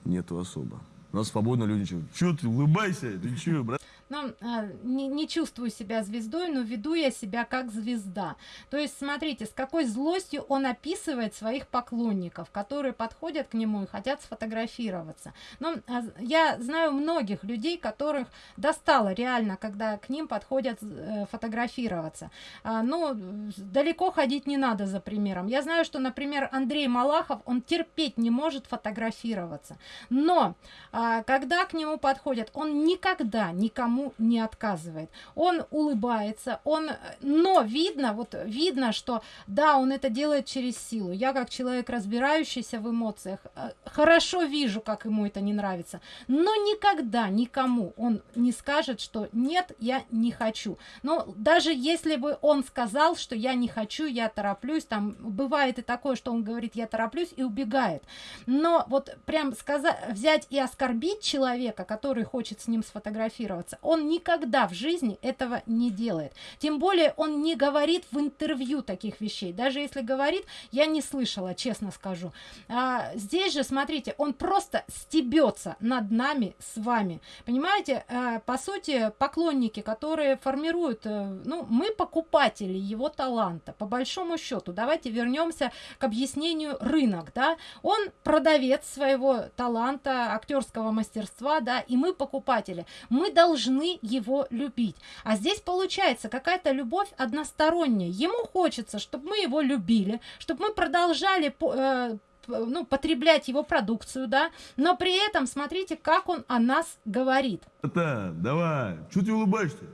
нету особо. У нас свободно люди что, что ты улыбайся, ты че, брат? Ну, а, не, не чувствую себя звездой, но веду я себя как звезда. То есть, смотрите, с какой злостью он описывает своих поклонников, которые подходят к нему и хотят сфотографироваться. Но а, я знаю многих людей, которых достало реально, когда к ним подходят э, фотографироваться. А, ну, далеко ходить не надо за примером. Я знаю, что, например, Андрей Малахов, он терпеть не может фотографироваться. Но, когда к нему подходят, он никогда никому не отказывает. Он улыбается, он, но видно, вот видно, что да, он это делает через силу. Я как человек, разбирающийся в эмоциях, э, хорошо вижу, как ему это не нравится. Но никогда никому он не скажет, что нет, я не хочу. Но даже если бы он сказал, что я не хочу, я тороплюсь, там бывает и такое, что он говорит, я тороплюсь и убегает. Но вот прям сказать, взять и оскорбить человека, который хочет с ним сфотографироваться, он никогда в жизни этого не делает. Тем более он не говорит в интервью таких вещей. Даже если говорит, я не слышала, честно скажу. А, здесь же, смотрите, он просто стебется над нами с вами. Понимаете, а, по сути, поклонники, которые формируют, а, ну, мы покупатели его таланта, по большому счету. Давайте вернемся к объяснению рынок, да. Он продавец своего таланта, актерского мастерства, да, и мы покупатели. Мы должны его любить. А здесь получается какая-то любовь односторонняя. Ему хочется, чтобы мы его любили, чтобы мы продолжали э, ну, потреблять его продукцию, да, но при этом смотрите, как он о нас говорит. Это, давай, что ты улыбаешься?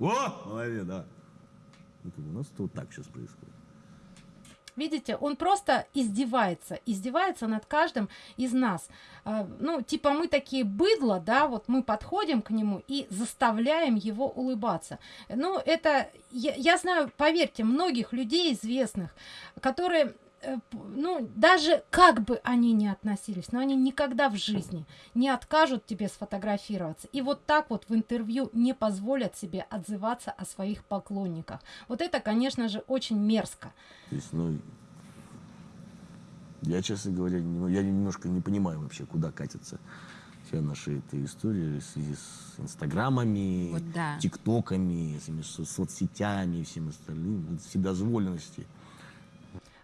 О, молодец, да. Это у нас вот так сейчас происходит. Видите, он просто издевается, издевается над каждым из нас. А, ну, типа мы такие быдло, да, вот мы подходим к нему и заставляем его улыбаться. Ну, это, я, я знаю, поверьте, многих людей известных, которые ну, даже как бы они ни относились, но они никогда в жизни не откажут тебе сфотографироваться. И вот так вот в интервью не позволят себе отзываться о своих поклонниках. Вот это, конечно же, очень мерзко. То есть, ну, я, честно говоря, не, я немножко не понимаю вообще, куда катится вся наша эта история в связи с инстаграмами, Вот да. тиктоками, этими со- соцсетями и всем остальным, вседозволенности.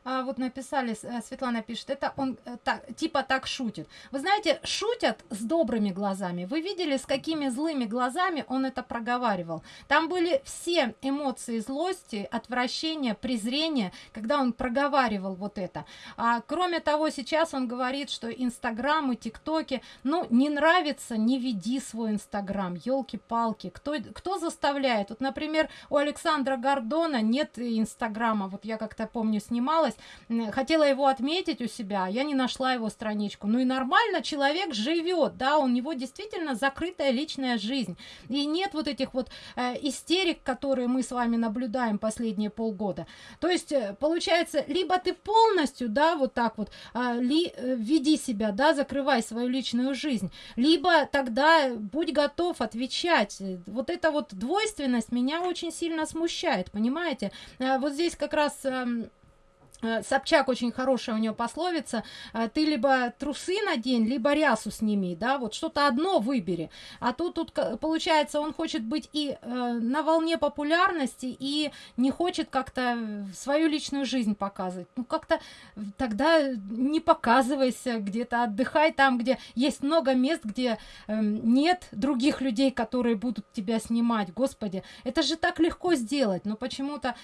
А, вот написали, э, Светлана пишет, это он э, так, типа так шутит. Вы знаете, шутят с добрыми глазами. Вы видели, с какими злыми глазами он это проговаривал. Там были все эмоции злости, отвращения, презрения, когда он проговаривал вот это. А кроме того, сейчас он говорит, что Инстаграм и ТикТоки, ну, не нравится, не веди свой Инстаграм, елки-палки. Кто, кто заставляет? Вот, например, у Александра Гордона нет Инстаграма. Вот я как-то помню, снималась хотела его отметить у себя, я не нашла его страничку. Ну и нормально, человек живет, да, у него действительно закрытая личная жизнь. И нет вот этих вот э, истерик, которые мы с вами наблюдаем последние полгода. То есть, э, получается, либо ты полностью, да, вот так вот, э, ли, веди себя, да, закрывай свою личную жизнь, либо тогда будь готов отвечать. Вот эта вот двойственность меня очень сильно смущает, понимаете? Э, вот здесь как раз... Э, Собчак очень хорошая у нее пословица. э, Ты либо трусы надень, либо рясу сними, да, вот что-то одно выбери. А тут, тут получается, он хочет быть и э, на волне популярности, и не хочет как-то свою личную жизнь показывать. Ну, как-то тогда не показывайся где-то, отдыхай там, где есть много мест, где эм, нет других людей, которые будут тебя снимать. Господи, это же так легко сделать, но почему-то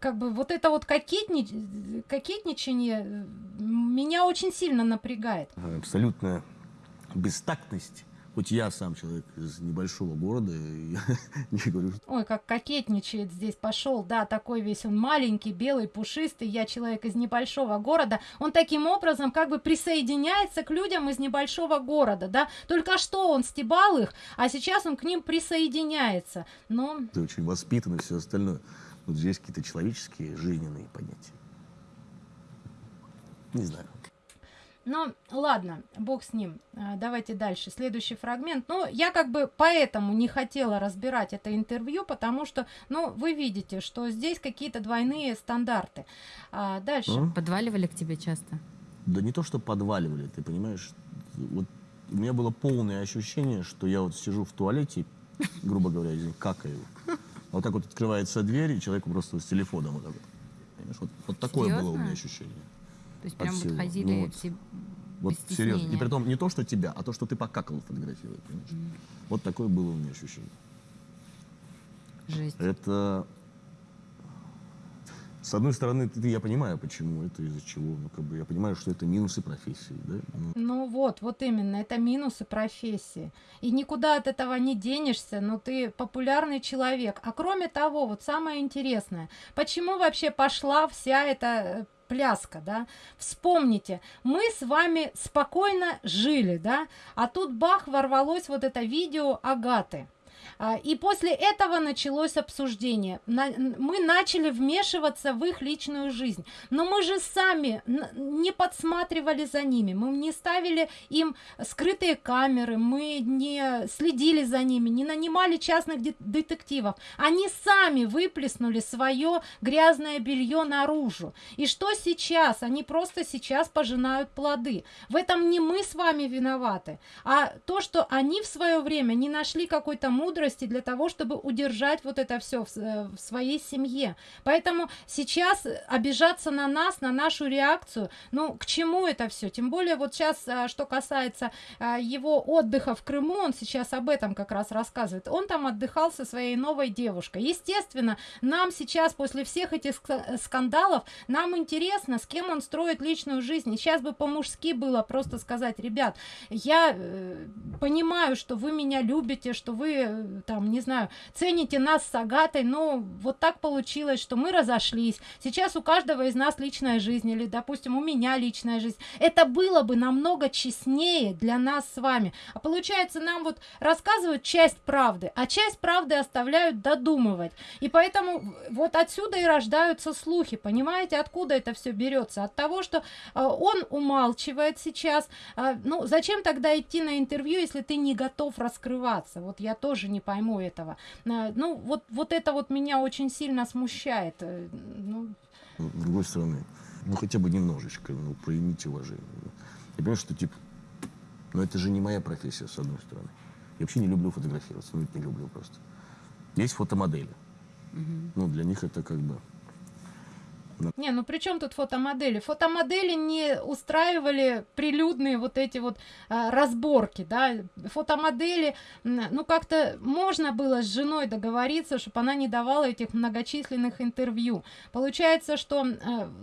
как бы вот это вот кокетни... кокетничание э, меня очень сильно напрягает. Абсолютная бестактность. Хоть я сам человек из небольшого города, я не говорю, что Ой, как кокетничает здесь пошел, да, такой весь он маленький, белый, пушистый, я человек из небольшого города, он таким образом как бы присоединяется к людям из небольшого города, да, только что он стебал их, а сейчас он к ним присоединяется, но ты очень воспитан и все остальное. Вот здесь какие-то человеческие, жизненные понятия. Не знаю. Ну, ладно, бог с ним. А, Давайте дальше. Следующий фрагмент. Ну, я как бы поэтому не хотела разбирать это интервью, потому что, ну, вы видите, что здесь какие-то двойные стандарты. А, дальше. Ну, Подваливали к тебе часто? Да не то, что подваливали, ты понимаешь, вот у меня было полное ощущение, что я вот сижу в туалете, грубо говоря, какаю. Вот так вот открывается дверь, и человеку просто с телефоном вот так вот. Понимаешь, вот, вот такое было у меня ощущение. То есть прям вот ходили Ну вот. все Вот серьезно. И при том не то, что тебя, а то, что ты покакал фотографировать. понимаешь? Вот такое было у меня ощущение. Жесть. Это с одной стороны, ты, я понимаю, почему это из-за чего. Ну, как бы я понимаю, что это минусы профессии, да. Ну, Ну вот, вот именно, это минусы профессии. И никуда от этого не денешься, но ты популярный человек. А кроме того, вот самое интересное, почему вообще пошла вся эта э, пляска, да? Вспомните, мы с вами спокойно жили, да? А тут бах, ворвалось вот это видео Агаты. А, И после этого началось обсуждение. Мы начали вмешиваться в их личную жизнь. Но мы же сами не подсматривали за ними. Мы не ставили им скрытые камеры, мы не следили за ними, не нанимали частных де- детективов. Они сами выплеснули свое грязное белье наружу. И что сейчас? Они просто сейчас пожинают плоды. В этом не мы с вами виноваты, а то, что они в свое время не нашли какой-то мудрости для того, чтобы удержать вот это все в, э, в своей семье. Поэтому сейчас обижаться на нас, на нашу реакцию, ну, к чему это все? Тем более вот сейчас, а, что касается а, его отдыха в Крыму, он сейчас об этом как раз рассказывает. Он там отдыхал со своей новой девушкой. Естественно, нам сейчас после всех этих ска- скандалов, нам интересно, с кем он строит личную жизнь. И сейчас бы по-мужски было просто сказать, ребят, я э, понимаю, что вы меня любите, что вы э, там, не знаю, цените нас с Агатой, но вот так получилось, что мы разошлись. Сейчас у каждого из нас личная жизнь, или, допустим, у меня личная жизнь. Это было бы намного честнее для нас с вами. А получается, нам вот рассказывают часть правды, а часть правды оставляют додумывать. И поэтому вот отсюда и рождаются слухи. Понимаете, откуда это все берется? От того, что а, он умалчивает сейчас. А, ну, зачем тогда идти на интервью, если ты не готов раскрываться? Вот я тоже не пойму этого. Ну, вот, вот это вот меня очень сильно смущает. Э, Ну, с другой стороны, ну хотя бы немножечко, ну, проявите уважение. Я понимаю, что типа, ну это же не моя профессия, с одной стороны. Я вообще не люблю фотографироваться, ну не люблю просто. Есть фотомодели. Ну, для них это как бы... Не, ну при чем тут фотомодели? Фотомодели не устраивали прилюдные вот эти вот а, разборки, да. Фотомодели, ну как-то можно было с женой договориться, чтобы она не давала этих многочисленных интервью. Получается, что э,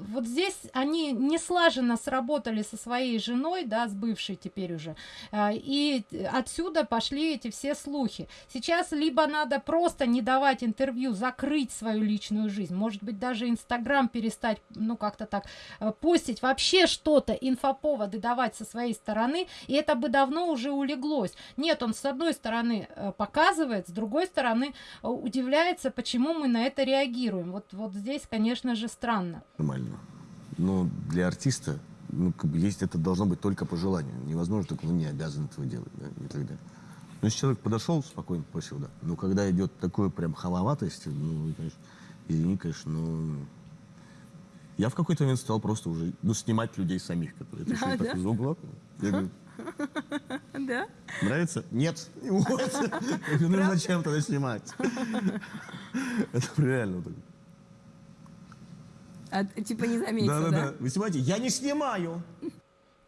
вот здесь они не слаженно сработали со своей женой, да, с бывшей теперь уже, а, и отсюда пошли эти все слухи. Сейчас либо надо просто не давать интервью, закрыть свою личную жизнь, может быть, даже Инстаграм перестать, ну, как-то так, э, постить вообще что-то, инфоповоды давать со своей стороны, и это бы давно уже улеглось. Нет, он с одной стороны э, показывает, с другой стороны э, удивляется, почему мы на это реагируем. Вот, вот здесь, конечно же, странно. нормально. Но для артиста, ну, как бы есть это должно быть только по желанию. Невозможно, только он не обязан этого делать, да, никогда. Ну, если человек подошел, спокойно попросил, да. Но когда идет такое прям халоватость, ну, конечно, извини, конечно, но я в какой-то момент стал просто уже, ну, снимать людей самих, которые пришли А, так да? из угла. Я говорю, Да? нравится? Нет. Вот. Я говорю, ну, зачем тогда снимать? Это реально так. А, типа не заметил, да? Да-да-да. Вы снимаете? Я не снимаю.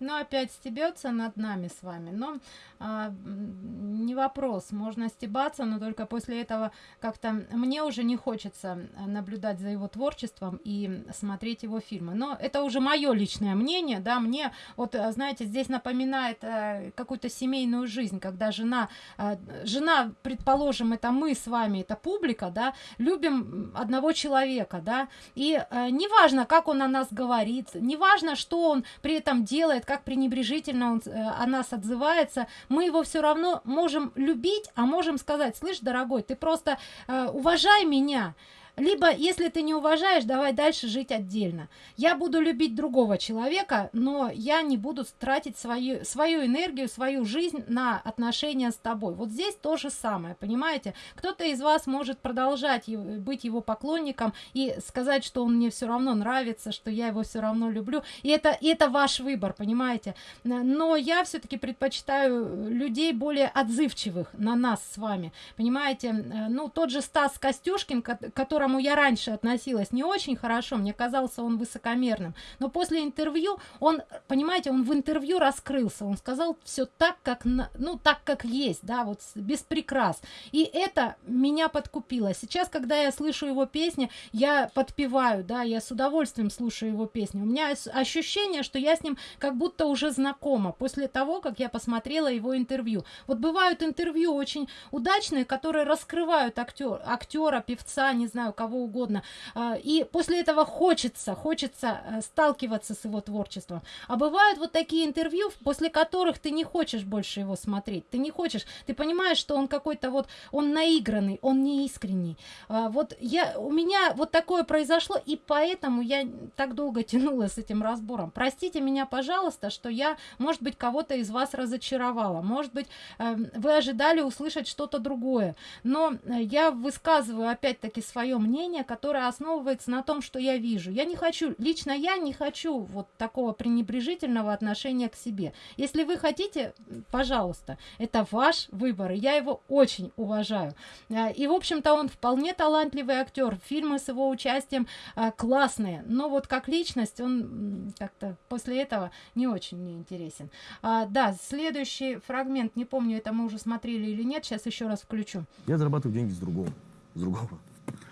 Ну, опять стебется над нами с вами. Но а, не вопрос, можно стебаться, но только после этого как-то мне уже не хочется а, наблюдать за его творчеством и смотреть его фильмы. Но это уже мое личное мнение, да, мне вот, а, знаете, здесь напоминает а, какую-то семейную жизнь, когда жена, а, жена, предположим, это мы с вами, это публика, да, любим одного человека, да, и э, неважно, как он о нас говорит, неважно, что он при этом делает, как пренебрежительно он э, о нас отзывается, мы его все равно можем любить, а можем сказать, слышь, дорогой, ты просто э, уважай меня, либо, если ты не уважаешь, давай дальше жить отдельно. Я буду любить другого человека, но я не буду тратить свою, свою энергию, свою жизнь на отношения с тобой. Вот здесь то же самое, понимаете? Кто-то из вас может продолжать быть его поклонником и сказать, что он мне все равно нравится, что я его все равно люблю. И это, и это ваш выбор, понимаете? Но я все-таки предпочитаю людей более отзывчивых на нас с вами. Понимаете? Ну, тот же Стас Костюшкин, который которому я раньше относилась не очень хорошо, мне казался он высокомерным, но после интервью он, понимаете, он в интервью раскрылся, он сказал все так, как, ну, так, как есть, да, вот без прикрас. И это меня подкупило. Сейчас, когда я слышу его песни, я подпеваю, да, я с удовольствием слушаю его песни. У меня ощущение, что я с ним как будто уже знакома после того, как я посмотрела его интервью. Вот бывают интервью очень удачные, которые раскрывают актер, актера, певца, не знаю, знаю, кого угодно. А, и после этого хочется, хочется э, сталкиваться с его творчеством. А бывают вот такие интервью, после которых ты не хочешь больше его смотреть. Ты не хочешь, ты понимаешь, что он какой-то вот, он наигранный, он не искренний. А, вот я, у меня вот такое произошло, и поэтому я так долго тянула с этим разбором. Простите меня, пожалуйста, что я, может быть, кого-то из вас разочаровала. Может быть, эм, вы ожидали услышать что-то другое. Но э, я высказываю опять-таки свое мнение, которое основывается на том, что я вижу. Я не хочу, лично я не хочу вот такого пренебрежительного отношения к себе. Если вы хотите, пожалуйста, это ваш выбор, и я его очень уважаю. Э, и, в общем-то, он вполне талантливый актер, фильмы с его участием э, классные, но вот как личность он как-то после этого не очень мне интересен. А, да, следующий фрагмент, не помню, это мы уже смотрели или нет, сейчас еще раз включу. Я зарабатываю деньги с другого. С другого.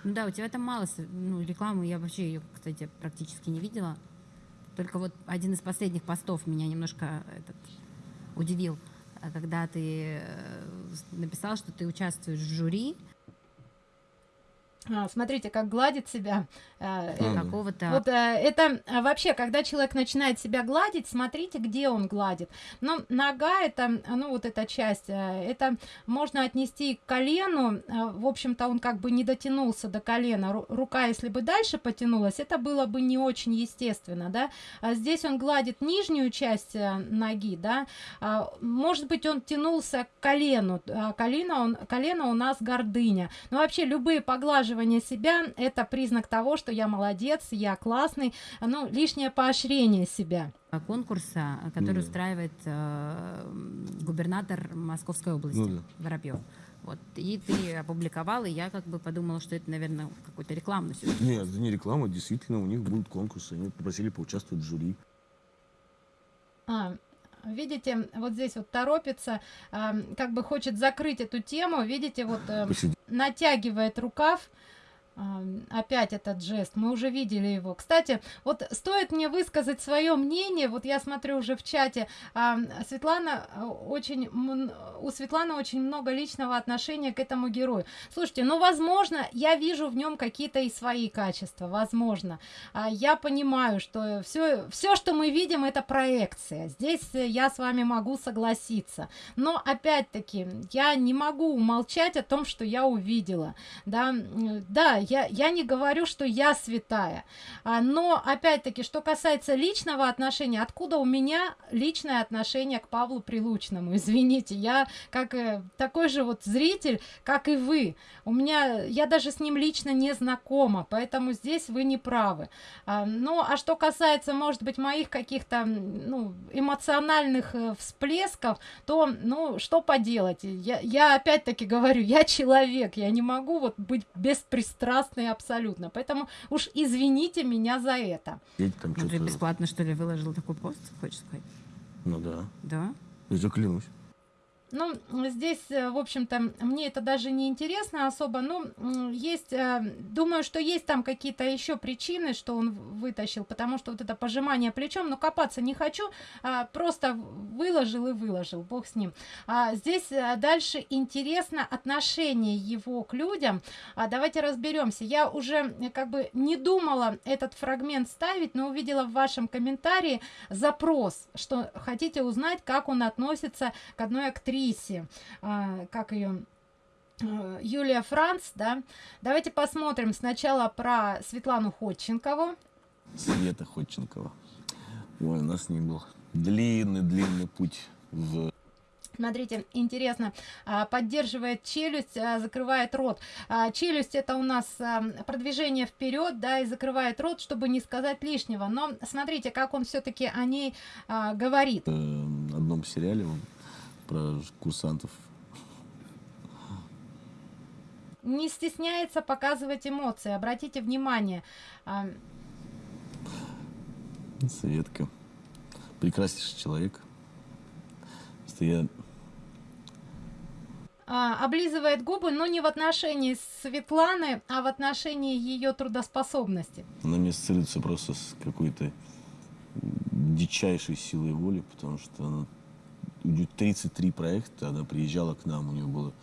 Ну да, у тебя там мало ну, рекламы, я вообще ее, кстати, практически не видела. Только вот один из последних постов меня немножко этот, удивил, когда ты э, написал, что ты участвуешь в жюри, смотрите, как гладит себя. Э, какого-то... Вот э, это а, вообще, когда человек начинает себя гладить, смотрите, где он гладит. Но нога, это, ну вот эта часть, э, это можно отнести к колену. В общем-то, он как бы не дотянулся до колена. Рука, если бы дальше потянулась, это было бы не очень естественно, да. А здесь он гладит нижнюю часть ноги, да. Может быть, он тянулся к колену. Колено, он, колено у нас гордыня. Но вообще, любые поглаживания поглаживание себя – это признак того, что я молодец, я классный, ну, лишнее поощрение себя конкурса, который ну, устраивает э, губернатор Московской области ну, да. Воробьев. Вот. И ты опубликовал, и я как бы подумала, что это, наверное, какой-то рекламный сюжет. Нет, это не реклама, действительно, у них будут конкурсы, они попросили поучаствовать в жюри. А, видите, вот здесь вот торопится, э, как бы хочет закрыть эту тему, видите, вот э, натягивает рукав, опять этот жест, мы уже видели его. Кстати, вот стоит мне высказать свое мнение, вот я смотрю уже в чате, Светлана э, очень, у Светланы очень много личного отношения к этому герою. Слушайте, ну, возможно, я вижу в нем какие-то и свои качества, возможно. А, я понимаю, что все, все, что мы видим, это проекция. Здесь я с вами могу согласиться. Но, опять-таки, я не могу умолчать о том, что я увидела. Да, да я, я не говорю, что я святая. А, но, опять-таки, что касается личного отношения, откуда у меня личное отношение к Павлу Прилучному? Извините, я как э, такой же вот зритель, как и вы. У меня, я даже с ним лично не знакома, поэтому здесь вы не правы. А, ну, а что касается, может быть, моих каких-то ну, эмоциональных э, всплесков, то, ну, что поделать? Я, я опять-таки говорю, я человек, я не могу вот быть беспристрастным прекрасные абсолютно. Поэтому уж извините меня за это. Там ну, ты бесплатно, что ли, выложил такой пост, хочешь сказать? Ну да. Да? Я заклянусь. Ну, здесь, э, в общем-то, мне это даже не интересно особо. Ну, есть, э, думаю, что есть там какие-то еще причины, что он вытащил, потому что вот это пожимание плечом, но копаться не хочу, а просто выложил и выложил, бог с ним. А здесь э, дальше интересно отношение его к людям. А давайте разберемся. Я уже как бы не думала этот фрагмент ставить, но увидела в вашем комментарии запрос, что хотите узнать, как он относится к одной актрисе актрисе, а, как ее э, Юлия Франц, да. Давайте посмотрим сначала про Светлану Ходченкову. Света Ходченкова. Ой, у нас с ней был длинный-длинный путь в Смотрите, интересно, а, поддерживает челюсть, а, закрывает рот. Челюсть это у нас продвижение вперед, да, и закрывает рот, чтобы не сказать лишнего. Но смотрите, как он все-таки о ней говорит. э, одном сериале он про курсантов. Не стесняется показывать эмоции. Обратите внимание. Светка. Прекраснейший человек. Просто я а, облизывает губы, но не в отношении Светланы, а в отношении ее трудоспособности. Она мне ассоциируется просто с какой-то дичайшей силой воли, потому что она, 33 проекта, она приезжала к нам, у нее было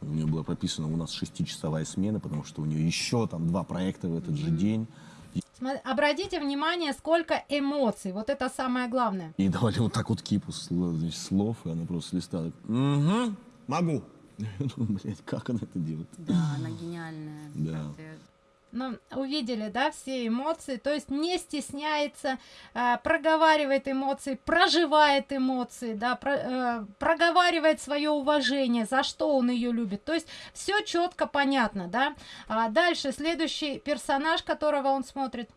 у нее было прописано у нас шестичасовая смена, потому что у нее еще там два проекта в этот же день. Обратите внимание, сколько эмоций. Вот это самое главное. И давали вот так вот кипу слов, значит, слов и она просто листала. Угу, могу. Я думаю, блядь, как она это делает? Да, она гениальная. Да. Ну, увидели, да, все эмоции, то есть не стесняется, э, проговаривает эмоции, проживает эмоции, да, про- э, проговаривает свое уважение, за что он ее любит. То есть все четко понятно, да. А дальше следующий персонаж, которого он смотрит.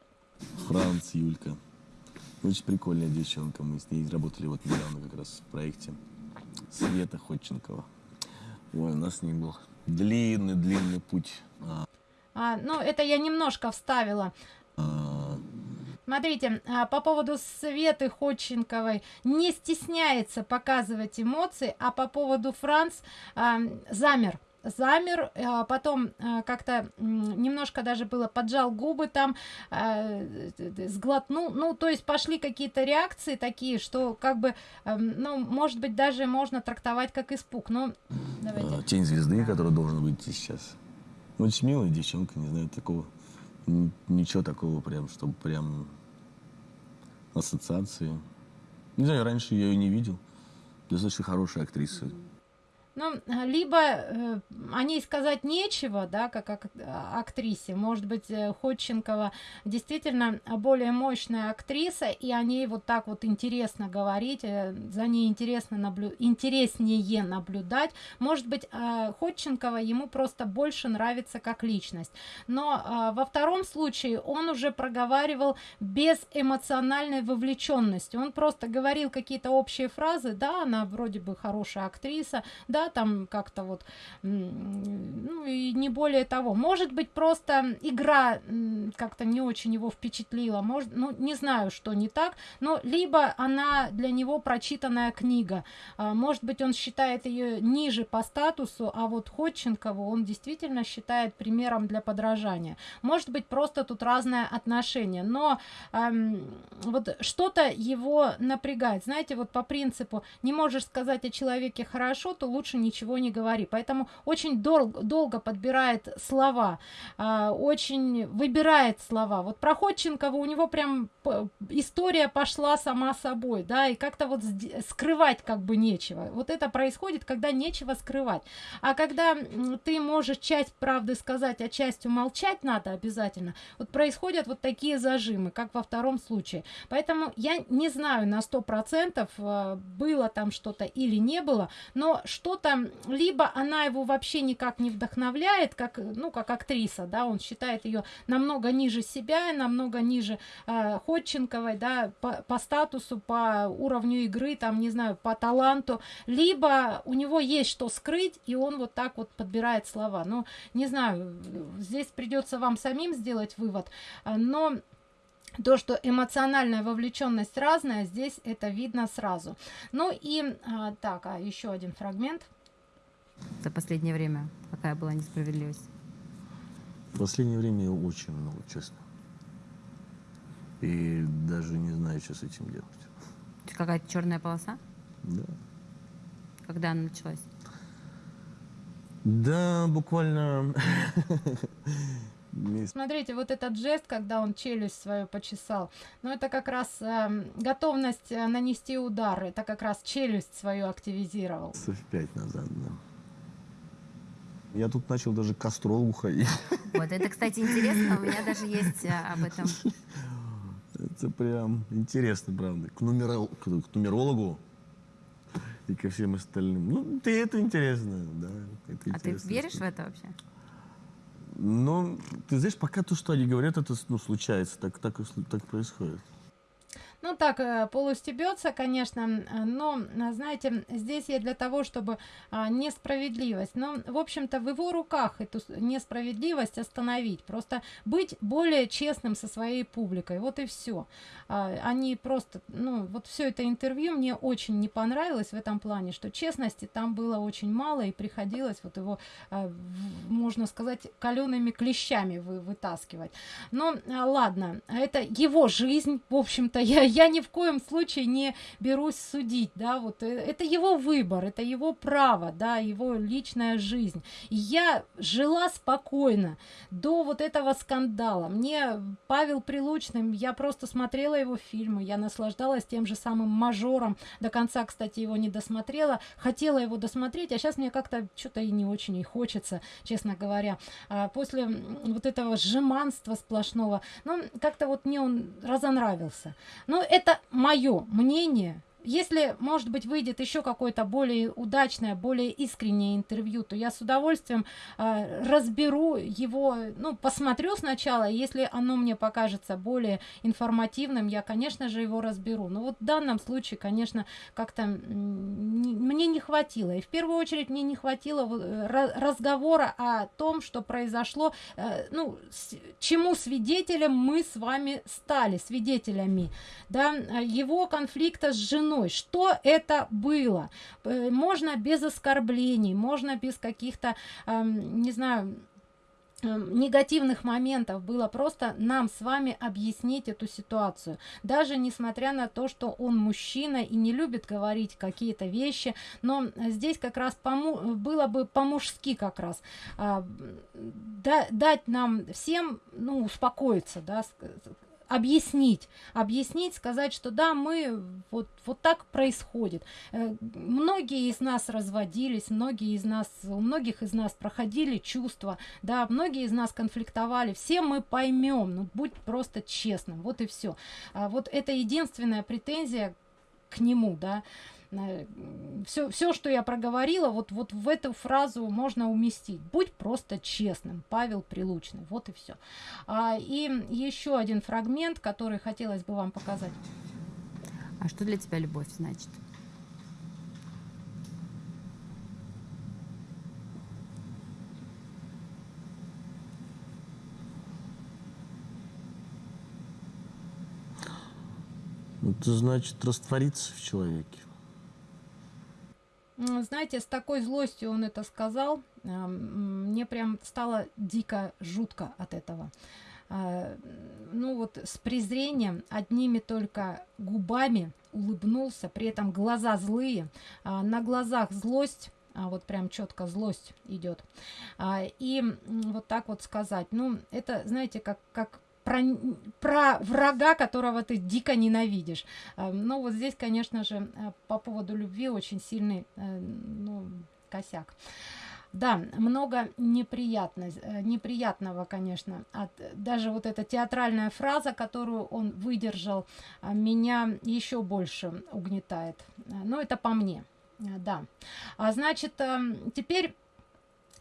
Франц, Юлька. Очень прикольная девчонка. Мы с ней работали вот недавно как раз в проекте. Света Ходченкова. Ой, у нас с ней был длинный-длинный путь. А, ну, это я немножко вставила. Смотрите, а, по поводу Светы Ходченковой не стесняется показывать эмоции, а по поводу Франц а, замер. Замер, а, потом как-то немножко даже было поджал губы там, сглотнул, ну, то есть пошли какие-то реакции такие, что как бы, ну, может быть, даже можно трактовать как испуг. Ну, давайте. а, Тень звезды, который должен быть сейчас. Очень милая девчонка, не знаю, такого. Ничего такого прям, чтобы прям ассоциации. Не знаю, раньше я ее не видел. Достаточно хорошая актриса. Ну, а, либо э, о ней сказать нечего, да, как ак- а, актрисе. Может быть, э, Ходченкова действительно более мощная актриса, и о ней вот так вот интересно говорить, э, за ней интересно наблю... интереснее наблюдать. Может быть, э, Ходченкова ему просто больше нравится как личность. Но а, во втором случае он уже проговаривал без эмоциональной вовлеченности. Он просто говорил какие-то общие фразы, да, она вроде бы хорошая актриса, да, там как-то вот, ну и не более того. Может быть, просто игра как-то не очень его впечатлила, может, ну не знаю, что не так, но либо она для него прочитанная книга, А, может быть, он считает ее ниже по статусу, а вот Ходченкову он действительно считает примером для подражания. Может быть, просто тут разное отношение, но ам, вот что-то его напрягает. Знаете, вот по принципу не можешь сказать о человеке хорошо, то лучше ничего не говори. Поэтому очень дол- долго подбирает слова, а, очень выбирает слова. Вот про Ходченкова у него прям история пошла сама собой, да, и как-то вот скрывать как бы нечего. Вот это происходит, когда нечего скрывать. А когда ты можешь часть правды сказать, а часть умолчать надо обязательно, вот происходят вот такие зажимы, как во втором случае. Поэтому я не знаю на сто процентов, э, было там что-то или не было, но что-то, либо она его вообще никак не вдохновляет, как, ну, как актриса, да, он считает ее намного ниже себя, намного ниже э, Ходченковой, да, по, по статусу, по уровню игры, там, не знаю, по таланту, либо у него есть что скрыть, и он вот так вот подбирает слова. Ну, не знаю, здесь придется вам самим сделать вывод, но то, что эмоциональная вовлеченность разная, здесь это видно сразу. Ну и а, так, а еще один фрагмент. За последнее время какая была несправедливость? В последнее время очень много, честно. И даже не знаю, что с этим делать. Какая-то черная полоса? Да. Когда она началась? Да, буквально Смотрите, вот этот жест, когда он челюсть свою почесал, ну это как раз эм, готовность э, нанести удар, это как раз челюсть свою активизировал. Пять назад, да. Я тут начал даже к астрологу ходить. Вот, это, кстати, интересно, у меня даже есть а, об этом. Это прям интересно, правда. К, нумерол- к, к нумерологу и ко всем остальным. Ну, ты это интересно, да. Это А ты интересно. веришь в это вообще? Ну, ты знаешь, пока то, что они говорят, это ну, случается, так, так, так происходит. Ну так, э, полустебется, конечно, э, но, э, знаете, здесь я для того, чтобы а, несправедливость, но, в общем-то, в его руках эту несправедливость остановить, просто быть более честным со своей публикой, вот и все. Они просто, ну, вот все это интервью мне очень не понравилось в этом плане, что честности там было очень мало, и приходилось вот его, а, можно сказать, калеными клещами вы, вытаскивать. Но а, ладно, это его жизнь, в общем-то, я, я ни в коем случае не берусь судить, да, вот э, это его выбор, это его право, да, его личная жизнь. И я жила спокойно до вот этого скандала. Мне Павел Прилучный, я просто смотрела его фильмы, я наслаждалась тем же самым мажором. До конца, кстати, его не досмотрела. Хотела его досмотреть, а сейчас мне как-то что-то и не очень и хочется, честно говоря. А после вот этого сжиманства сплошного, ну, как-то вот мне он разонравился. Но это мое мнение. Если, может быть, выйдет еще какое-то более удачное, более искреннее интервью, то я с удовольствием а, разберу его, ну, посмотрю сначала, если оно мне покажется более информативным, я, конечно же, его разберу. Но вот в данном случае, конечно, как-то мне не хватило. И в первую очередь мне не хватило э, ра- разговора о том, что произошло, э, ну, с- чему свидетелем мы с вами стали, свидетелями, да, э, его конфликта с женой. Что это было? Э, Можно без оскорблений, можно без каких-то, эм, не знаю, эм, негативных моментов было просто нам с вами объяснить эту ситуацию. Даже несмотря на то, что он мужчина и не любит говорить какие-то вещи, но э, здесь как раз пому- было бы по-мужски как раз а, да- дать нам всем, ну, успокоиться, да, объяснить, объяснить, сказать, что да, мы вот, вот так происходит. Э, Многие из нас разводились, многие из нас, у многих из нас проходили чувства, да, многие из нас конфликтовали, все мы поймем, ну, будь просто честным, вот и все. вот это единственная претензия к нему, да, все, все, что я проговорила, вот, вот в эту фразу можно уместить. Будь просто честным, Павел Прилучный. Вот и все. и еще один фрагмент, который хотелось бы вам показать. А что для тебя любовь значит? Это значит раствориться в человеке. Знаете, с такой злостью он это сказал, а, мне прям стало дико жутко от этого. А, ну вот с презрением, одними только губами улыбнулся, при этом глаза злые, а, на глазах злость, вот прям четко злость идет. И вот так вот сказать, ну это, знаете, как, как про, про врага, которого ты дико ненавидишь. Но вот здесь, конечно же, по поводу любви очень сильный ну, косяк. Да, много неприятно, неприятного, конечно. От, даже вот эта театральная фраза, которую он выдержал, меня еще больше угнетает. Но это по мне. Да. А значит, теперь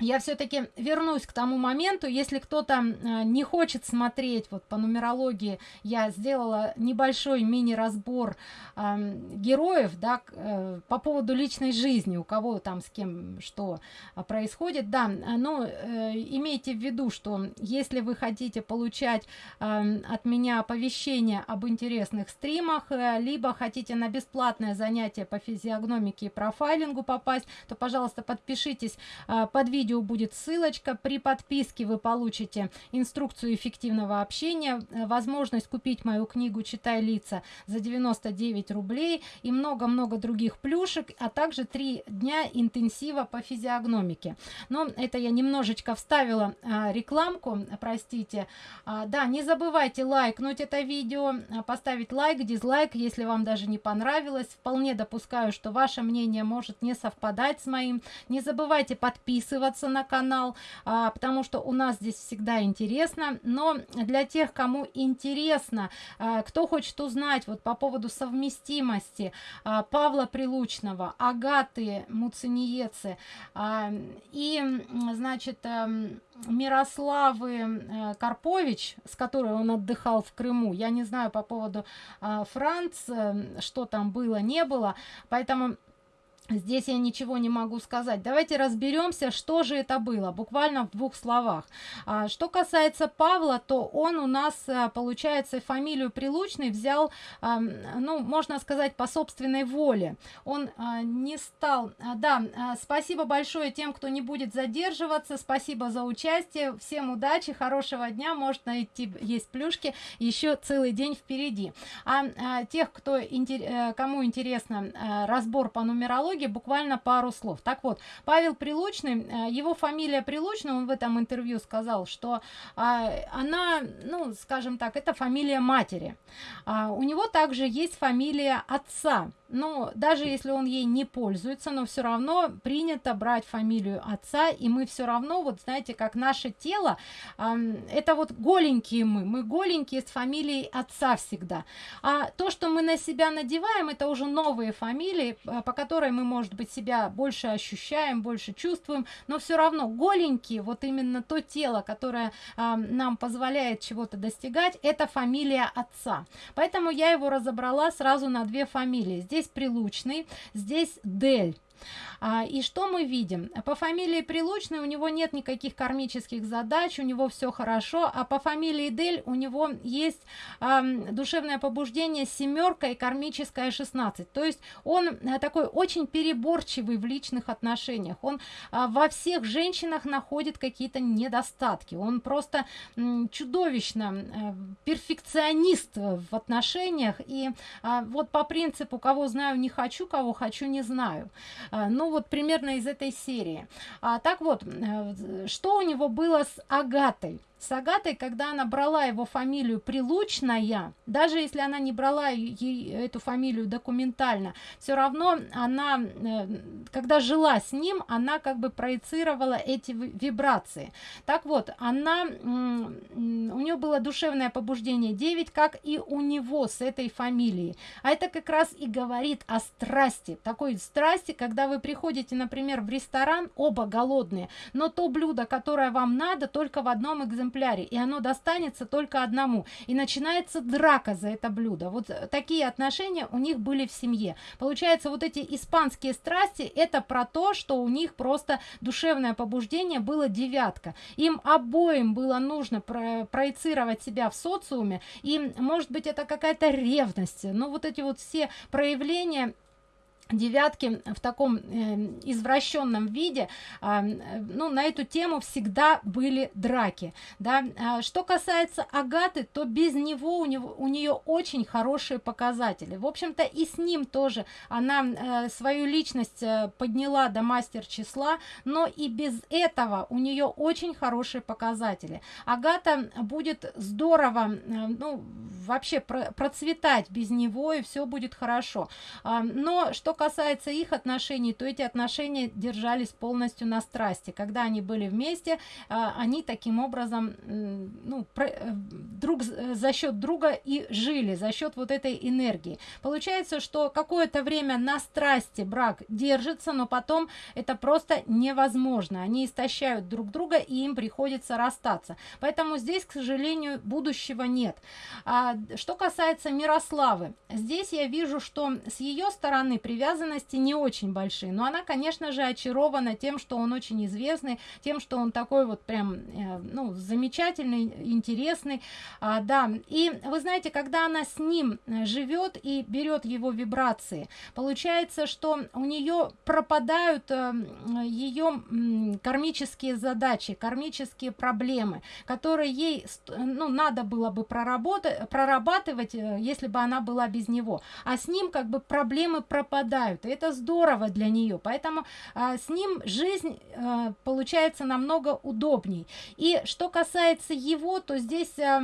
я все-таки вернусь к тому моменту, если кто-то э, не хочет смотреть вот по нумерологии, я сделала небольшой мини-разбор э, героев, да, э, по поводу личной жизни, у кого там с кем что происходит, да, но э, имейте в виду, что если вы хотите получать э, от меня оповещения об интересных стримах, э, либо хотите на бесплатное занятие по физиогномике и профайлингу попасть, то, пожалуйста, подпишитесь э, под видео видео будет ссылочка. При подписке вы получите инструкцию эффективного общения, возможность купить мою книгу «Читай лица» за 99 рублей и много-много других плюшек, а также три дня интенсива по физиогномике. Но это я немножечко вставила а, рекламку, простите. А, да, не забывайте лайкнуть это видео, поставить лайк, дизлайк, если вам даже не понравилось. Вполне допускаю, что ваше мнение может не совпадать с моим. Не забывайте подписываться подписаться на канал, а, потому что у нас здесь всегда интересно. Но для тех, кому интересно, а, кто хочет узнать вот по поводу совместимости а, Павла Прилучного, Агаты Муцениецы а, и, значит, а, Мирославы э, Карпович, с которой он отдыхал в Крыму. Я не знаю по поводу э, Франц, э, что там было, не было. Поэтому Здесь я ничего не могу сказать. Давайте разберемся, что же это было, буквально в двух словах. А, что касается Павла, то он у нас, а, получается, фамилию Прилучный взял, ну, можно сказать, по собственной воле. Он а, не стал... А, да, спасибо большое тем, кто не будет задерживаться. Спасибо за участие. Всем удачи, хорошего дня. Может найти, есть плюшки. Еще целый день впереди. А, тех, кто, кому интересно разбор по нумерологии, итоге буквально пару слов. Так вот, Павел Прилучный, э, его фамилия Прилучный, он в этом интервью сказал, что а, она, ну, скажем так, это фамилия матери. А, у него также есть фамилия отца но даже если он ей не пользуется, но все равно принято брать фамилию отца, и мы все равно, вот знаете, как наше тело, э, это вот голенькие мы, мы голенькие с фамилией отца всегда. А то, что мы на себя надеваем, это уже новые фамилии, по которой мы, может быть, себя больше ощущаем, больше чувствуем, но все равно голенькие, вот именно то тело, которое э, нам позволяет чего-то достигать, это фамилия отца. Поэтому я его разобрала сразу на две фамилии. Здесь здесь Прилучный, здесь Дель. А, и что мы видим? По фамилии Прилучный у него нет никаких кармических задач, у него все хорошо, а по фамилии Дель у него есть душевное побуждение семерка и кармическая 16. То есть он а, такой очень переборчивый в личных отношениях. Он а, во всех женщинах находит какие-то недостатки. Он просто чудовищно а, перфекционист в отношениях. И а, вот по принципу, кого знаю, не хочу, кого хочу, не знаю. А, ну вот примерно из этой серии. А, так вот, э, что у него было с Агатой? С Агатой, когда она брала его фамилию Прилучная, даже если она не брала ей эту фамилию документально, все равно она, э, когда жила с ним, она как бы проецировала эти вибрации. Так вот, она, у нее было душевное побуждение 9, как и у него с этой фамилией. А это как раз и говорит о страсти, такой страсти, когда вы приходите, например, в ресторан, оба голодные, но то блюдо, которое вам надо, только в одном экземпляре экземпляре, и оно достанется только одному. И начинается драка за это блюдо. Вот такие отношения у них были в семье. Получается, вот эти испанские страсти, это про то, что у них просто душевное побуждение было девятка. Им обоим было нужно про проецировать себя в социуме, и, может быть, это какая-то ревность. Но вот эти вот все проявления девятки в таком э, извращенном виде э, ну на эту тему всегда были драки да. А, что касается агаты то без него у него у нее очень хорошие показатели. В общем-то и с ним тоже. Она э, свою личность э, подняла до мастер числа но и без этого у нее очень хорошие показатели. Агата будет здорово э, ну вообще про процветать без него и все будет хорошо. Э, но что касается их отношений, то эти отношения держались полностью на страсти. Когда они были вместе, а, они таким образом ну, э, друг э, за счет друга и жили, за счет вот этой энергии. Получается, что какое-то время на страсти брак держится, но потом это просто невозможно. Они истощают друг друга, и им приходится расстаться. Поэтому здесь, к сожалению, будущего нет. А, что касается Мирославы, здесь я вижу, что с ее стороны привязанность привязанности не очень большие, но она, конечно же, очарована тем, что он очень известный, тем, что он такой вот прям, э, ну, замечательный, интересный, а, да. И вы знаете, когда она с ним э, живет и берет его вибрации, получается, что у нее пропадают э, ее кармические задачи, кармические проблемы, которые ей, ну, надо было бы проработать, прорабатывать, если бы она была без него. А с ним как бы проблемы пропадают совпадают, и это здорово для нее, поэтому а, с ним жизнь а, получается намного удобней. И что касается его, то здесь, а,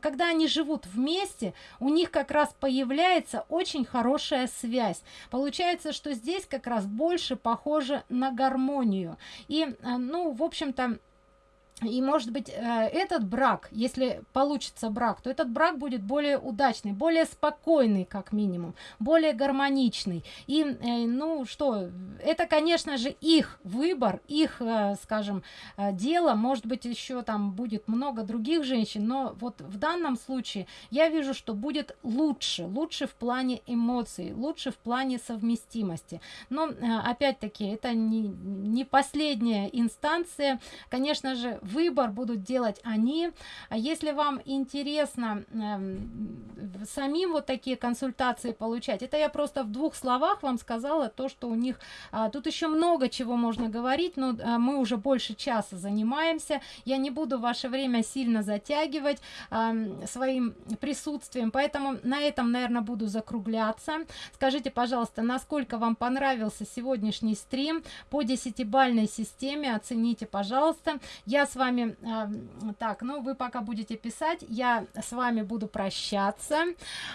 когда они живут вместе, у них как раз появляется очень хорошая связь. Получается, что здесь как раз больше похоже на гармонию. И, а, ну, в общем-то, и может быть э, этот брак если получится брак то этот брак будет более удачный более спокойный как минимум более гармоничный. И э, ну что это конечно же их выбор их э, скажем дело. Может быть еще там будет много других женщин но вот в данном случае я вижу что будет лучше лучше в плане эмоций лучше в плане совместимости. Но опять-таки это не не последняя инстанция. Конечно же выбор будут делать они. А если вам интересно э, самим вот такие консультации получать это я просто в двух словах вам сказала то что у них а, тут еще много чего можно говорить но а, мы уже больше часа занимаемся. Я не буду ваше время сильно затягивать а, своим присутствием поэтому на этом наверное буду закругляться. Скажите пожалуйста насколько вам понравился сегодняшний стрим по десятибальной системе? Оцените пожалуйста. Я с вами э, так ну вы пока будете писать я с вами буду прощаться.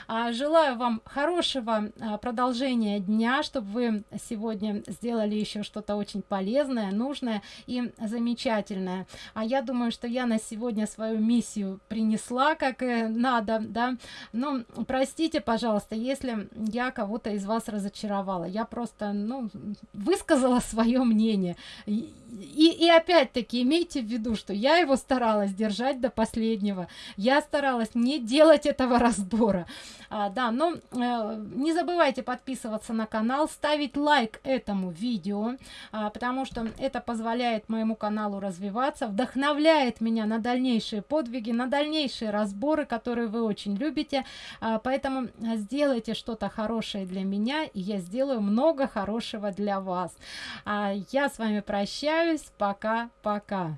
А, желаю вам хорошего а, продолжения дня чтобы вы сегодня сделали еще что-то очень полезное нужное и замечательное. А я думаю что я на сегодня свою миссию принесла как и надо да. Ну простите пожалуйста если я кого-то из вас разочаровала. Я просто ну высказала свое мнение. И, и опять-таки имейте в виду что я его старалась держать до последнего я старалась не делать этого разбора. А, да но э, не забывайте подписываться на канал ставить лайк этому видео а, потому что это позволяет моему каналу развиваться вдохновляет меня на дальнейшие подвиги на дальнейшие разборы которые вы очень любите. А, поэтому сделайте что-то хорошее для меня и я сделаю много хорошего для вас. А, я с вами прощаюсь. Пока пока